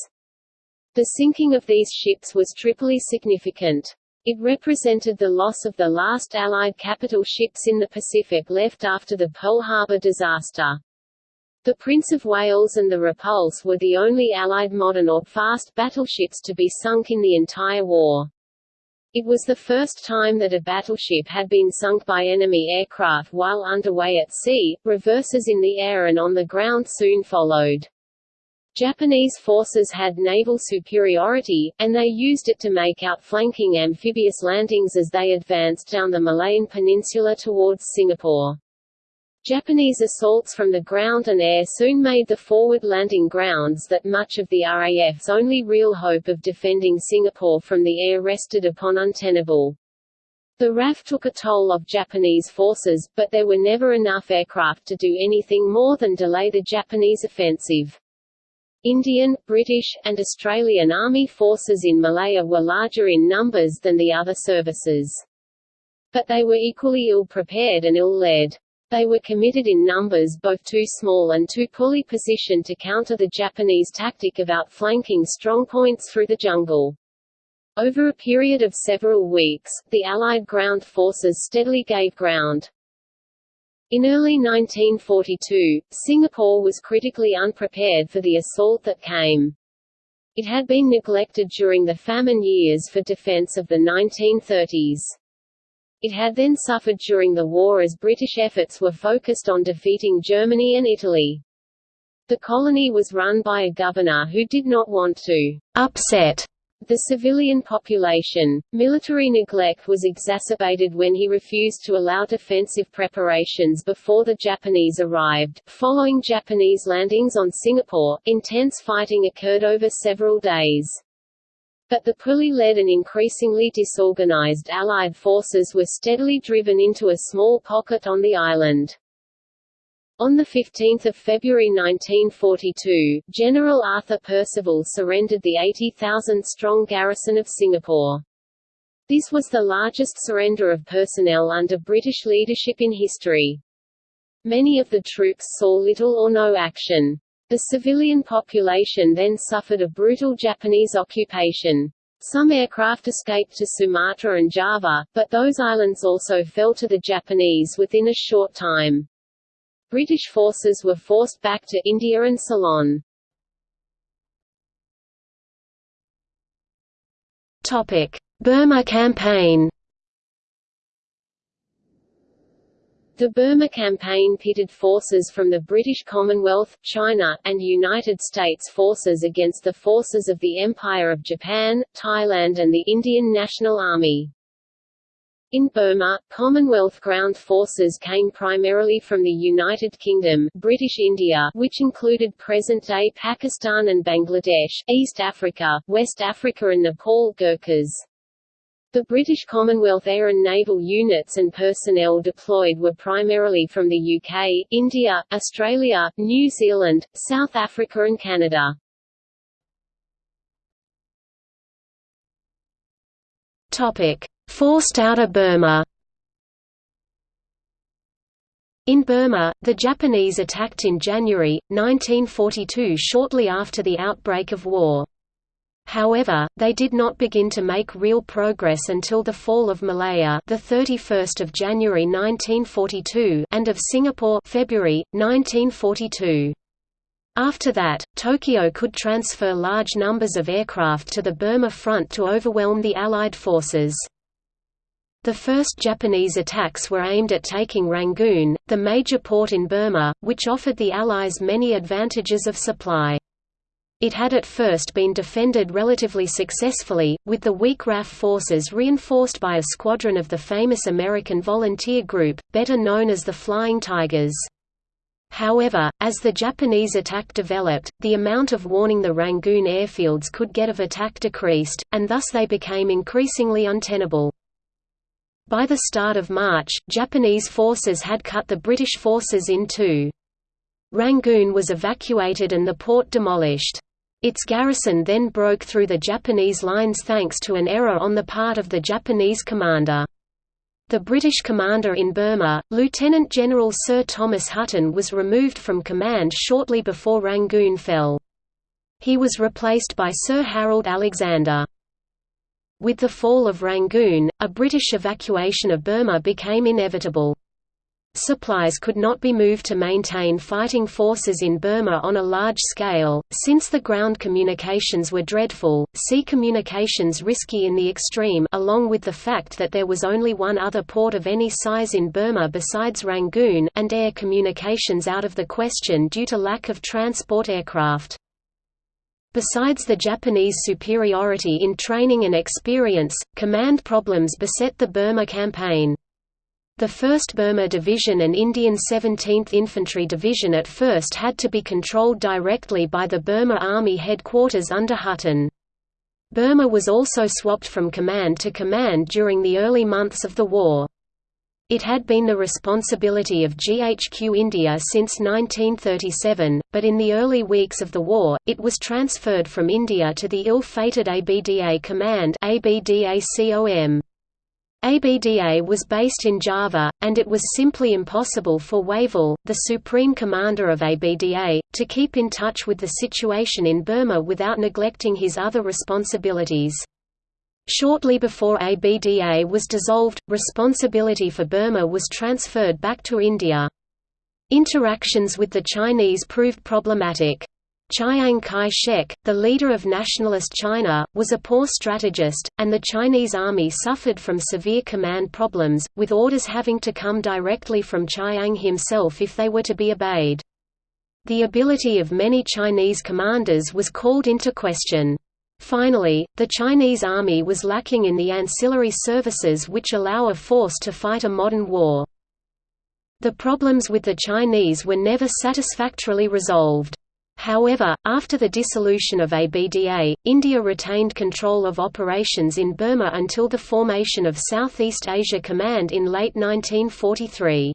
The sinking of these ships was triply significant. It represented the loss of the last Allied capital ships in the Pacific left after the Pearl Harbor disaster. The Prince of Wales and the Repulse were the only Allied modern or fast battleships to be sunk in the entire war. It was the first time that a battleship had been sunk by enemy aircraft while underway at sea, reverses in the air and on the ground soon followed. Japanese forces had naval superiority, and they used it to make outflanking amphibious landings as they advanced down the Malayan Peninsula towards Singapore. Japanese assaults from the ground and air soon made the forward landing grounds that much of the RAF's only real hope of defending Singapore from the air rested upon untenable. The RAF took a toll of Japanese forces, but there were never enough aircraft to do anything more than delay the Japanese offensive. Indian, British, and Australian Army forces in Malaya were larger in numbers than the other services. But they were equally ill-prepared and ill-led. They were committed in numbers both too small and too poorly positioned to counter the Japanese tactic of outflanking strongpoints through the jungle. Over a period of several weeks, the Allied ground forces steadily gave ground. In early 1942, Singapore was critically unprepared for the assault that came. It had been neglected during the famine years for defense of the 1930s. It had then suffered during the war as British efforts were focused on defeating Germany and Italy. The colony was run by a governor who did not want to upset the civilian population. Military neglect was exacerbated when he refused to allow defensive preparations before the Japanese arrived. Following Japanese landings on Singapore, intense fighting occurred over several days. But the poorly led and increasingly disorganized Allied forces were steadily driven into a small pocket on the island. On 15 February 1942, General Arthur Percival surrendered the 80,000-strong garrison of Singapore. This was the largest surrender of personnel under British leadership in history. Many of the troops saw little or no action. The civilian population then suffered a brutal Japanese occupation. Some aircraft escaped to Sumatra and Java, but those islands also fell to the Japanese within a short time. British forces were forced back to India and Ceylon. Burma campaign. The Burma campaign pitted forces from the British Commonwealth, China, and United States forces against the forces of the Empire of Japan, Thailand and the Indian National Army. In Burma, Commonwealth ground forces came primarily from the United Kingdom, British India which included present-day Pakistan and Bangladesh, East Africa, West Africa and Nepal Gurkhas. The British Commonwealth Air and Naval units and personnel deployed were primarily from the UK, India, Australia, New Zealand, South Africa and Canada. Forced out of Burma. In Burma, the Japanese attacked in January 1942 shortly after the outbreak of war. However, they did not begin to make real progress until the fall of Malaya, the 31st of January 1942, and of Singapore, February 1942. After that, Tokyo could transfer large numbers of aircraft to the Burma front to overwhelm the Allied forces. The first Japanese attacks were aimed at taking Rangoon, the major port in Burma, which offered the Allies many advantages of supply. It had at first been defended relatively successfully, with the weak RAF forces reinforced by a squadron of the famous American volunteer group, better known as the Flying Tigers. However, as the Japanese attack developed, the amount of warning the Rangoon airfields could get of attack decreased, and thus they became increasingly untenable. By the start of March, Japanese forces had cut the British forces in two. Rangoon was evacuated and the port demolished. Its garrison then broke through the Japanese lines thanks to an error on the part of the Japanese commander. The British commander in Burma, Lieutenant General Sir Thomas Hutton was removed from command shortly before Rangoon fell. He was replaced by Sir Harold Alexander. With the fall of Rangoon, a British evacuation of Burma became inevitable. Supplies could not be moved to maintain fighting forces in Burma on a large scale, since the ground communications were dreadful, sea communications risky in the extreme along with the fact that there was only one other port of any size in Burma besides Rangoon and air communications out of the question due to lack of transport aircraft. Besides the Japanese superiority in training and experience, command problems beset the Burma campaign. The 1st Burma Division and Indian 17th Infantry Division at first had to be controlled directly by the Burma Army headquarters under Hutton. Burma was also swapped from command to command during the early months of the war. It had been the responsibility of GHQ India since 1937, but in the early weeks of the war, it was transferred from India to the ill-fated ABDA Command ABDA-COM. ABDA was based in Java, and it was simply impossible for Wavell, the supreme commander of ABDA, to keep in touch with the situation in Burma without neglecting his other responsibilities. Shortly before ABDA was dissolved, responsibility for Burma was transferred back to India. Interactions with the Chinese proved problematic. Chiang Kai-shek, the leader of nationalist China, was a poor strategist, and the Chinese army suffered from severe command problems, with orders having to come directly from Chiang himself if they were to be obeyed. The ability of many Chinese commanders was called into question. Finally, the Chinese army was lacking in the ancillary services which allow a force to fight a modern war. The problems with the Chinese were never satisfactorily resolved. However, after the dissolution of ABDA, India retained control of operations in Burma until the formation of Southeast Asia Command in late 1943.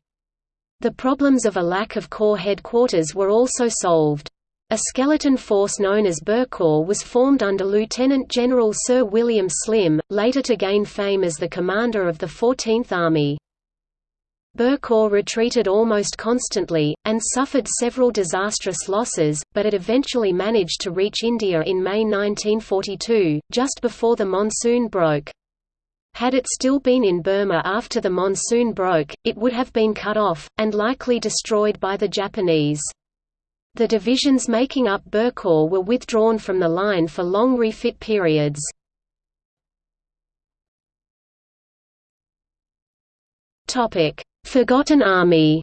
The problems of a lack of corps headquarters were also solved. A skeleton force known as Burcorps was formed under Lieutenant General Sir William Slim, later to gain fame as the commander of the 14th Army. Burcorps retreated almost constantly, and suffered several disastrous losses, but it eventually managed to reach India in May 1942, just before the monsoon broke. Had it still been in Burma after the monsoon broke, it would have been cut off, and likely destroyed by the Japanese. The divisions making up Burcorps were withdrawn from the line for long refit periods. Topic: Forgotten Army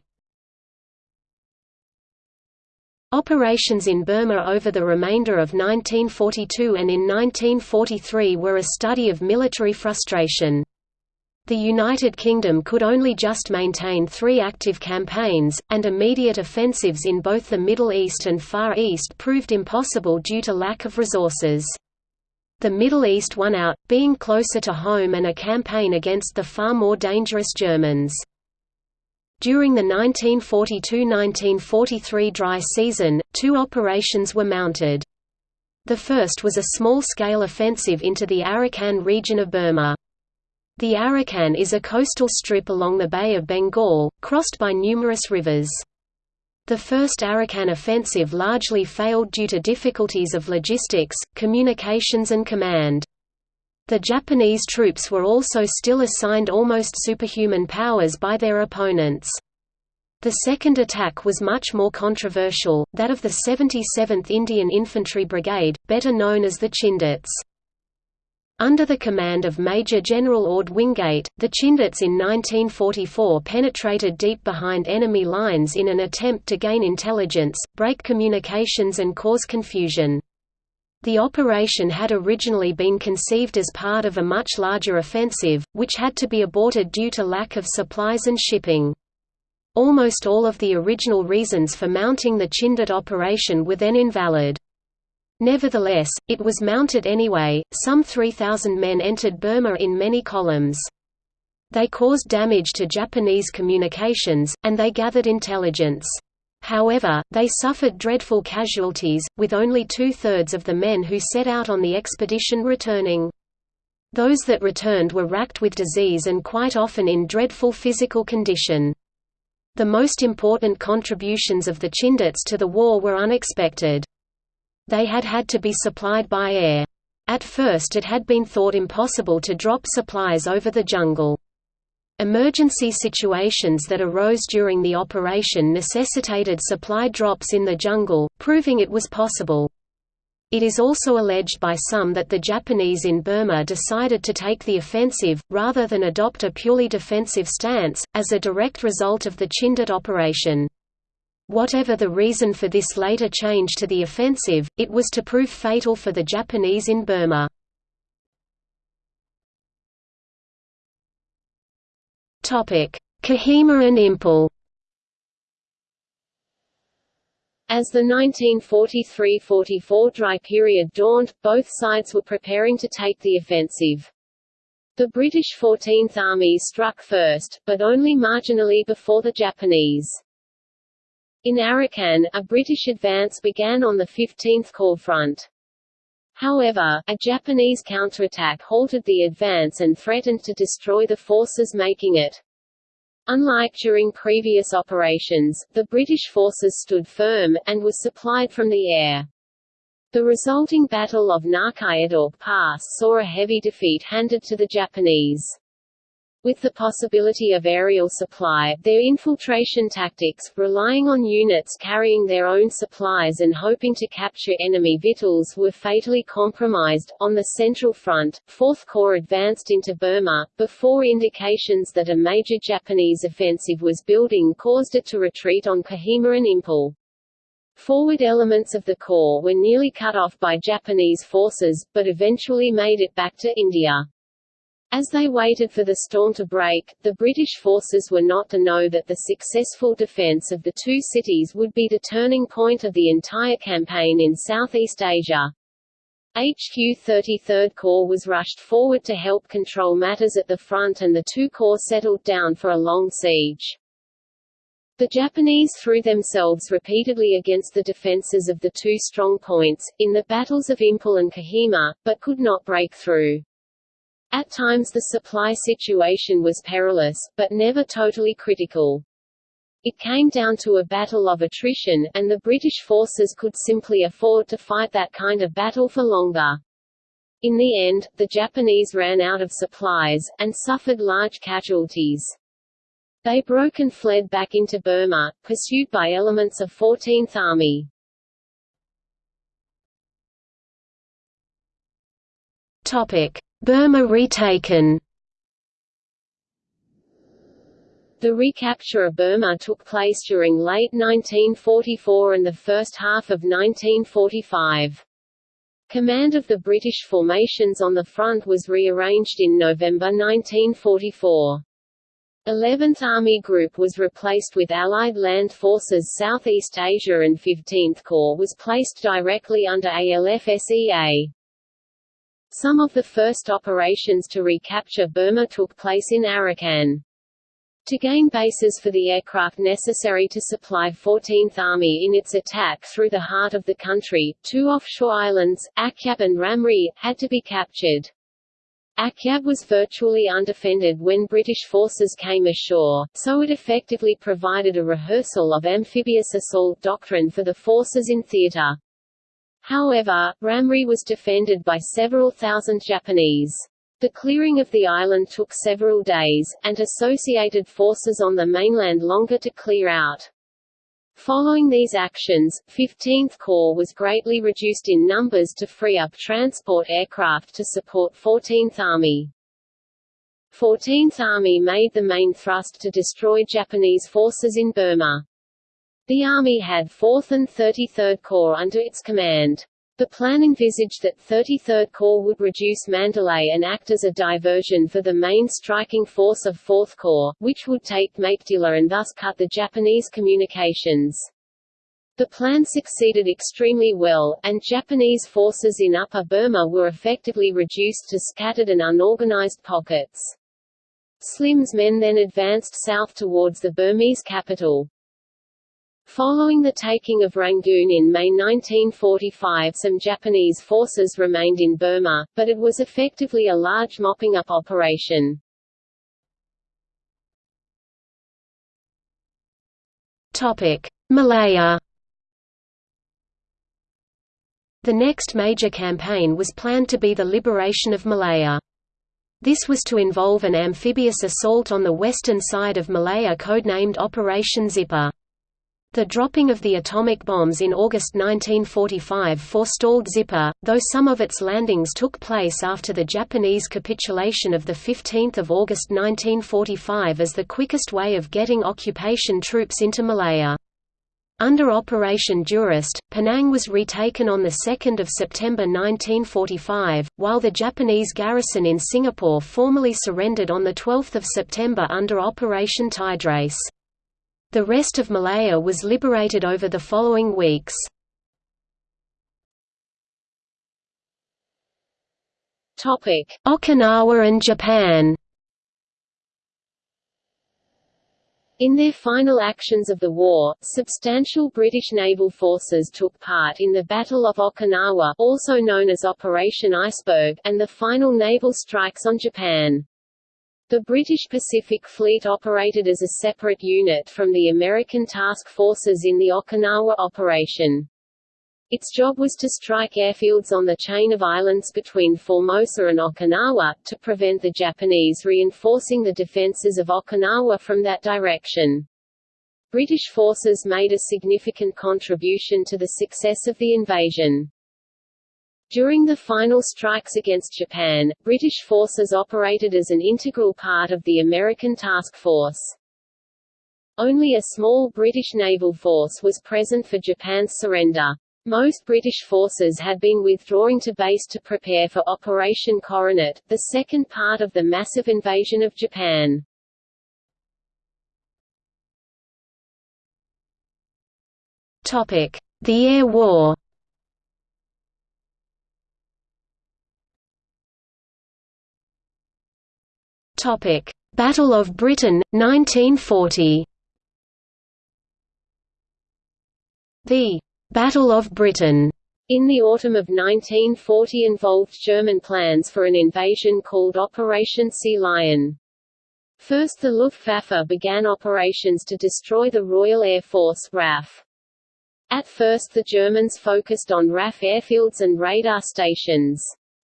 Operations in Burma over the remainder of 1942 and in 1943 were a study of military frustration. The United Kingdom could only just maintain three active campaigns, and immediate offensives in both the Middle East and Far East proved impossible due to lack of resources. The Middle East won out, being closer to home and a campaign against the far more dangerous Germans. During the 1942–1943 dry season, two operations were mounted. The first was a small-scale offensive into the Arakan region of Burma. The Arakan is a coastal strip along the Bay of Bengal, crossed by numerous rivers. The first Arakan offensive largely failed due to difficulties of logistics, communications and command. The Japanese troops were also still assigned almost superhuman powers by their opponents. The second attack was much more controversial, that of the 77th Indian Infantry Brigade, better known as the Chindits. Under the command of Major General Orde Wingate, the Chindits in 1944 penetrated deep behind enemy lines in an attempt to gain intelligence, break communications and cause confusion. The operation had originally been conceived as part of a much larger offensive, which had to be aborted due to lack of supplies and shipping. Almost all of the original reasons for mounting the Chindit operation were then invalid. Nevertheless, it was mounted anyway. Some 3,000 men entered Burma in many columns. They caused damage to Japanese communications, and they gathered intelligence. However, they suffered dreadful casualties, with only two-thirds of the men who set out on the expedition returning. Those that returned were racked with disease and quite often in dreadful physical condition. The most important contributions of the Chindits to the war were unexpected. They had had to be supplied by air. At first it had been thought impossible to drop supplies over the jungle. Emergency situations that arose during the operation necessitated supply drops in the jungle, proving it was possible. It is also alleged by some that the Japanese in Burma decided to take the offensive, rather than adopt a purely defensive stance, as a direct result of the Chindit operation. Whatever the reason for this later change to the offensive, it was to prove fatal for the Japanese in Burma. Kohima and Imphal As the 1943–44 dry period dawned, both sides were preparing to take the offensive. The British 14th Army struck first, but only marginally before the Japanese. In Arakan, a British advance began on the 15th Corps front. However, a Japanese counterattack halted the advance and threatened to destroy the forces making it. Unlike during previous operations, the British forces stood firm, and was supplied from the air. The resulting Battle of Ngakyedauk Pass saw a heavy defeat handed to the Japanese. With the possibility of aerial supply, their infiltration tactics, relying on units carrying their own supplies and hoping to capture enemy victuals were fatally compromised. On the Central Front, 4th Corps advanced into Burma, before indications that a major Japanese offensive was building caused it to retreat on Kohima and Imphal. Forward elements of the Corps were nearly cut off by Japanese forces, but eventually made it back to India. As they waited for the storm to break, the British forces were not to know that the successful defence of the two cities would be the turning point of the entire campaign in Southeast Asia. HQ 33rd Corps was rushed forward to help control matters at the front and the two corps settled down for a long siege. The Japanese threw themselves repeatedly against the defences of the two strong points, in the battles of Imphal and Kohima, but could not break through. At times the supply situation was perilous, but never totally critical. It came down to a battle of attrition, and the British forces could simply afford to fight that kind of battle for longer. In the end, the Japanese ran out of supplies, and suffered large casualties. They broke and fled back into Burma, pursued by elements of 14th Army. Topic. Burma retaken The recapture of Burma took place during late 1944 and the first half of 1945. Command of the British formations on the front was rearranged in November 1944. 11th Army Group was replaced with Allied Land Forces Southeast Asia and 15th Corps was placed directly under ALFSEA. Some of the first operations to recapture Burma took place in Arakan. To gain bases for the aircraft necessary to supply 14th Army in its attack through the heart of the country, two offshore islands, Akyab and Ramree, had to be captured. Akyab was virtually undefended when British forces came ashore, so it effectively provided a rehearsal of amphibious assault doctrine for the forces in theatre. However, Ramree was defended by several thousand Japanese. The clearing of the island took several days, and associated forces on the mainland longer to clear out. Following these actions, 15th Corps was greatly reduced in numbers to free up transport aircraft to support 14th Army. 14th Army made the main thrust to destroy Japanese forces in Burma. The Army had 4th and 33rd Corps under its command. The plan envisaged that 33rd Corps would reduce Mandalay and act as a diversion for the main striking force of 4th Corps, which would take Meiktila and thus cut the Japanese communications. The plan succeeded extremely well, and Japanese forces in Upper Burma were effectively reduced to scattered and unorganized pockets. Slim's men then advanced south towards the Burmese capital. Following the taking of Rangoon in May 1945 some Japanese forces remained in Burma, but it was effectively a large mopping-up operation. Malaya The next major campaign was planned to be the liberation of Malaya. This was to involve an amphibious assault on the western side of Malaya codenamed Operation Zipper. The dropping of the atomic bombs in August 1945 forestalled Zipper, though some of its landings took place after the Japanese capitulation of 15 August 1945 as the quickest way of getting occupation troops into Malaya. Under Operation Jurist, Penang was retaken on 2 September 1945, while the Japanese garrison in Singapore formally surrendered on 12 September under Operation Tiderace. The rest of Malaya was liberated over the following weeks. Okinawa and Japan In their final actions of the war, substantial British naval forces took part in the Battle of Okinawa also known as Operation Iceberg and the final naval strikes on Japan. The British Pacific Fleet operated as a separate unit from the American task forces in the Okinawa operation. Its job was to strike airfields on the chain of islands between Formosa and Okinawa, to prevent the Japanese reinforcing the defences of Okinawa from that direction. British forces made a significant contribution to the success of the invasion. During the final strikes against Japan, British forces operated as an integral part of the American task force. Only a small British naval force was present for Japan's surrender. Most British forces had been withdrawing to base to prepare for Operation Coronet, the second part of the massive invasion of Japan. The Air War. Topic: Battle of Britain 1940. The Battle of Britain in the autumn of 1940 involved German plans for an invasion called Operation Sea Lion. First the Luftwaffe began operations to destroy the Royal Air Force RAF. At first the Germans focused on RAF airfields and radar stations.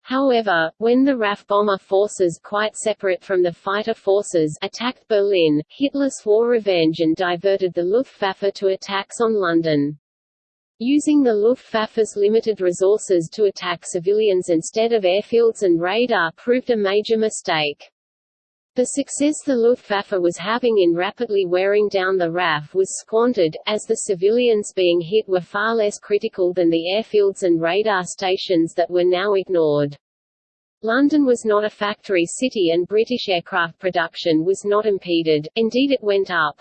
However, when the RAF bomber forces quite separate from the fighter forces attacked Berlin, Hitler swore revenge and diverted the Luftwaffe to attacks on London. Using the Luftwaffe's limited resources to attack civilians instead of airfields and radar proved a major mistake. The success the Luftwaffe was having in rapidly wearing down the RAF was squandered, as the civilians being hit were far less critical than the airfields and radar stations that were now ignored. London was not a factory city and British aircraft production was not impeded, indeed it went up.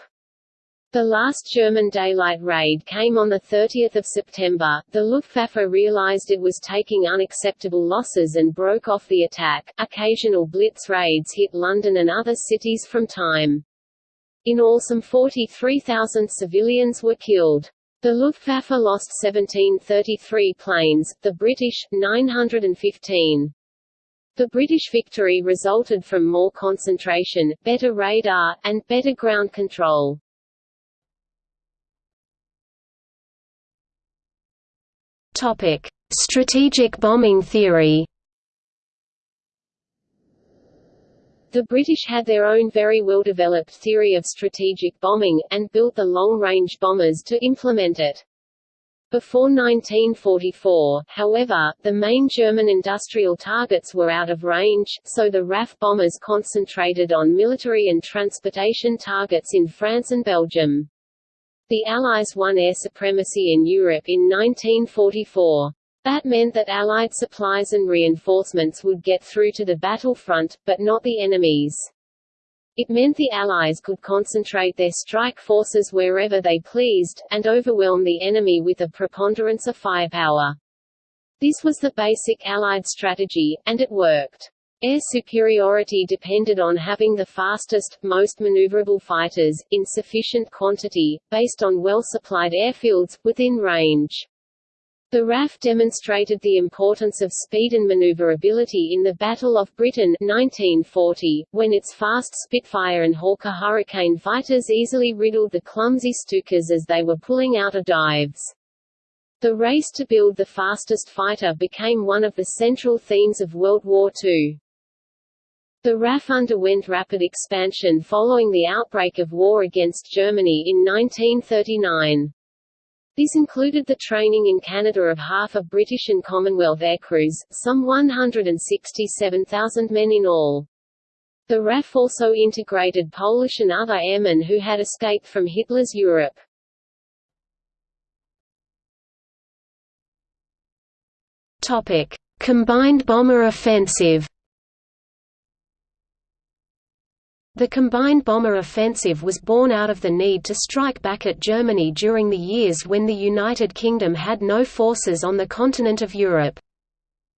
The last German daylight raid came on 30 September. The Luftwaffe realized it was taking unacceptable losses and broke off the attack. Occasional blitz raids hit London and other cities from time. In all some 43,000 civilians were killed. The Luftwaffe lost 1733 planes, the British, 915. The British victory resulted from more concentration, better radar, and better ground control. Topic: Strategic bombing theory. The British had their own very well-developed theory of strategic bombing, and built the long-range bombers to implement it. Before 1944, however, the main German industrial targets were out of range, so the RAF bombers concentrated on military and transportation targets in France and Belgium. The Allies won air supremacy in Europe in 1944. That meant that Allied supplies and reinforcements would get through to the battlefront, but not the enemies. It meant the Allies could concentrate their strike forces wherever they pleased, and overwhelm the enemy with a preponderance of firepower. This was the basic Allied strategy, and it worked. Air superiority depended on having the fastest, most maneuverable fighters, in sufficient quantity, based on well-supplied airfields, within range. The RAF demonstrated the importance of speed and maneuverability in the Battle of Britain 1940, when its fast Spitfire and Hawker Hurricane fighters easily riddled the clumsy Stukas as they were pulling out of dives. The race to build the fastest fighter became one of the central themes of World War II. The RAF underwent rapid expansion following the outbreak of war against Germany in 1939. This included the training in Canada of half of British and Commonwealth air crews, some 167,000 men in all. The RAF also integrated Polish and other airmen who had escaped from Hitler's Europe. Combined bomber offensive The combined bomber offensive was born out of the need to strike back at Germany during the years when the United Kingdom had no forces on the continent of Europe.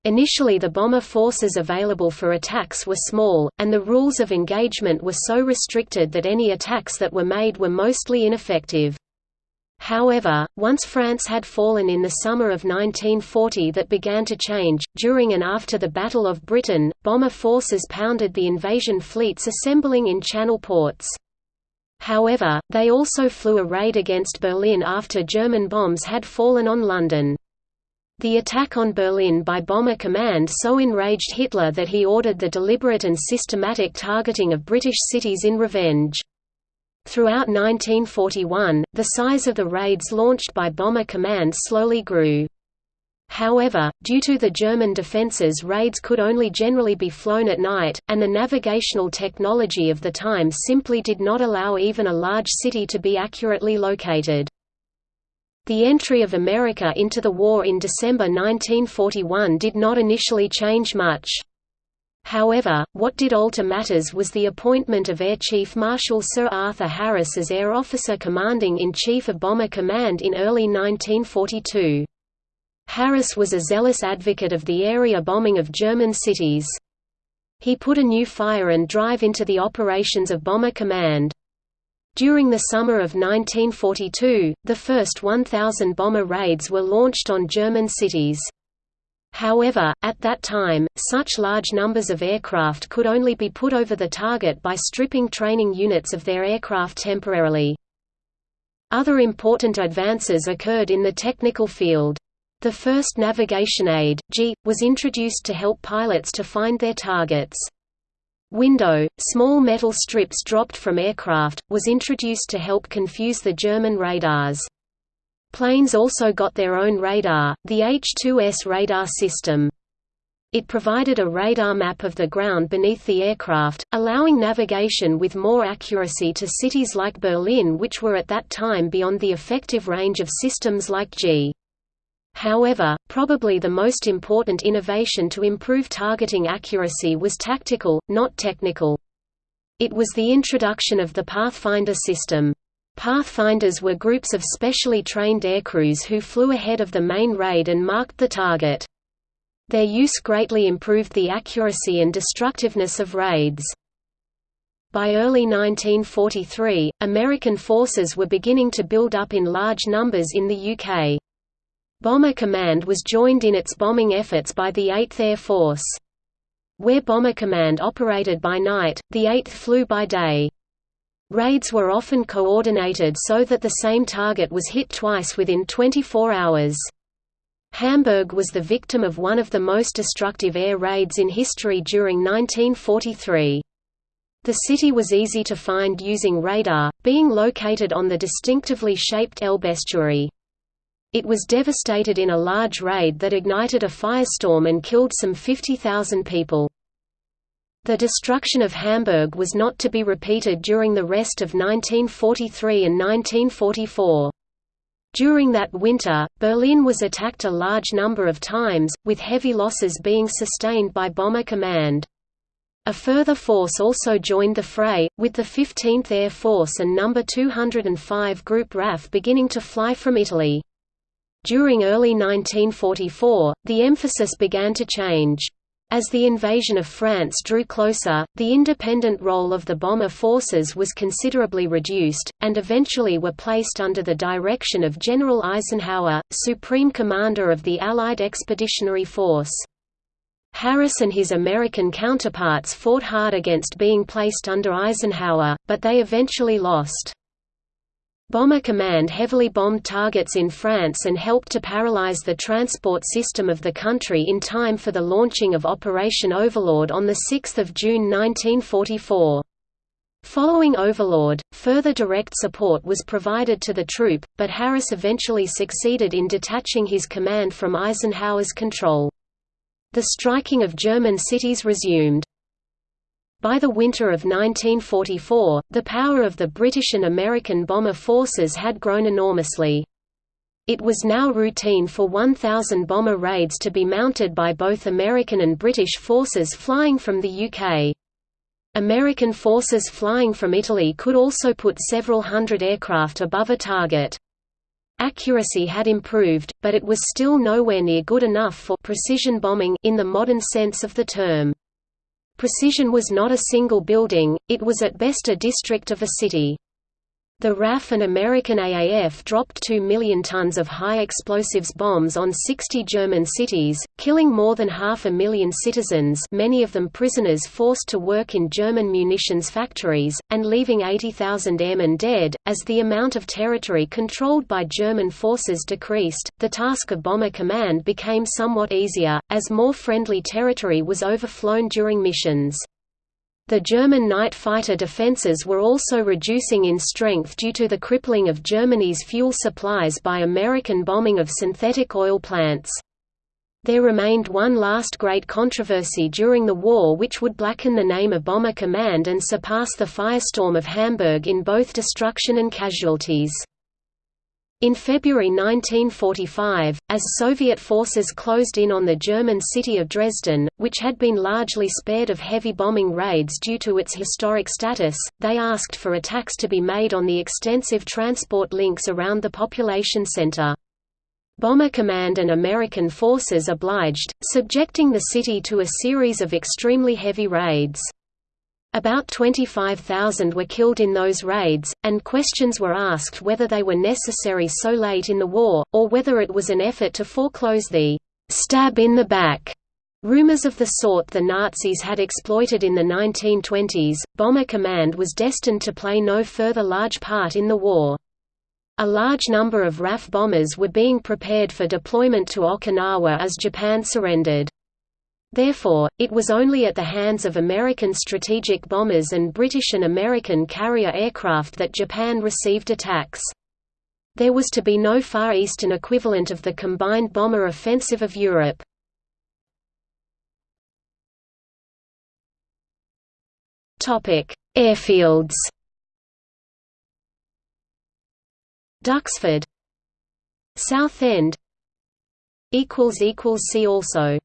Initially the bomber forces available for attacks were small, and the rules of engagement were so restricted that any attacks that were made were mostly ineffective. However, once France had fallen in the summer of 1940 that began to change. During and after the Battle of Britain, bomber forces pounded the invasion fleets assembling in channel ports. However, they also flew a raid against Berlin after German bombs had fallen on London. The attack on Berlin by Bomber Command so enraged Hitler that he ordered the deliberate and systematic targeting of British cities in revenge. Throughout 1941, the size of the raids launched by Bomber Command slowly grew. However, due to the German defences raids could only generally be flown at night, and the navigational technology of the time simply did not allow even a large city to be accurately located. The entry of America into the war in December 1941 did not initially change much. However, what did alter matters was the appointment of Air Chief Marshal Sir Arthur Harris as Air Officer Commanding-in-Chief of Bomber Command in early 1942. Harris was a zealous advocate of the area bombing of German cities. He put a new fire and drive into the operations of Bomber Command. During the summer of 1942, the first 1,000 bomber raids were launched on German cities. However, at that time, such large numbers of aircraft could only be put over the target by stripping training units of their aircraft temporarily. Other important advances occurred in the technical field. The first navigation aid, Gee, was introduced to help pilots to find their targets. Window, small metal strips dropped from aircraft, was introduced to help confuse the German radars. Planes also got their own radar, the H-2S radar system. It provided a radar map of the ground beneath the aircraft, allowing navigation with more accuracy to cities like Berlin which were at that time beyond the effective range of systems like Gee. However, probably the most important innovation to improve targeting accuracy was tactical, not technical. It was the introduction of the Pathfinder system. Pathfinders were groups of specially trained aircrews who flew ahead of the main raid and marked the target. Their use greatly improved the accuracy and destructiveness of raids. By early 1943, American forces were beginning to build up in large numbers in the UK. Bomber Command was joined in its bombing efforts by the 8th Air Force. Where Bomber Command operated by night, the 8th flew by day. Raids were often coordinated so that the same target was hit twice within 24 hours. Hamburg was the victim of one of the most destructive air raids in history during 1943. The city was easy to find using radar, being located on the distinctively shaped Elbe estuary. It was devastated in a large raid that ignited a firestorm and killed some 50,000 people. The destruction of Hamburg was not to be repeated during the rest of 1943 and 1944. During that winter, Berlin was attacked a large number of times, with heavy losses being sustained by Bomber Command. A further force also joined the fray, with the 15th Air Force and No. 205 Group RAF beginning to fly from Italy. During early 1944, the emphasis began to change. As the invasion of France drew closer, the independent role of the bomber forces was considerably reduced, and eventually were placed under the direction of General Eisenhower, Supreme Commander of the Allied Expeditionary Force. Harris and his American counterparts fought hard against being placed under Eisenhower, but they eventually lost. Bomber Command heavily bombed targets in France and helped to paralyze the transport system of the country in time for the launching of Operation Overlord on 6 June 1944. Following Overlord, further direct support was provided to the troop, but Harris eventually succeeded in detaching his command from Eisenhower's control. The striking of German cities resumed. By the winter of 1944, the power of the British and American bomber forces had grown enormously. It was now routine for 1,000 bomber raids to be mounted by both American and British forces flying from the UK. American forces flying from Italy could also put several hundred aircraft above a target. Accuracy had improved, but it was still nowhere near good enough for precision bombing in the modern sense of the term. Precision was not a single building, it was at best a district of a city. The RAF and American AAF dropped 2 million tons of high explosives bombs on 60 German cities, killing more than half a million citizens many of them prisoners forced to work in German munitions factories, and leaving 80,000 airmen dead. As the amount of territory controlled by German forces decreased, the task of Bomber Command became somewhat easier, as more friendly territory was overflown during missions. The German night fighter defences were also reducing in strength due to the crippling of Germany's fuel supplies by American bombing of synthetic oil plants. There remained one last great controversy during the war which would blacken the name of Bomber Command and surpass the firestorm of Hamburg in both destruction and casualties. In February 1945, as Soviet forces closed in on the German city of Dresden, which had been largely spared of heavy bombing raids due to its historic status, they asked for attacks to be made on the extensive transport links around the population center. Bomber Command and American forces obliged, subjecting the city to a series of extremely heavy raids. About 25,000 were killed in those raids, and questions were asked whether they were necessary so late in the war, or whether it was an effort to foreclose the «stab in the back» rumors of the sort the Nazis had exploited in the 1920s. Bomber Command was destined to play no further large part in the war. A large number of RAF bombers were being prepared for deployment to Okinawa as Japan surrendered. Therefore, it was only at the hands of American strategic bombers and British and American carrier aircraft that Japan received attacks. There was to be no Far Eastern equivalent of the combined bomber offensive of Europe. Airfields Duxford Southend See also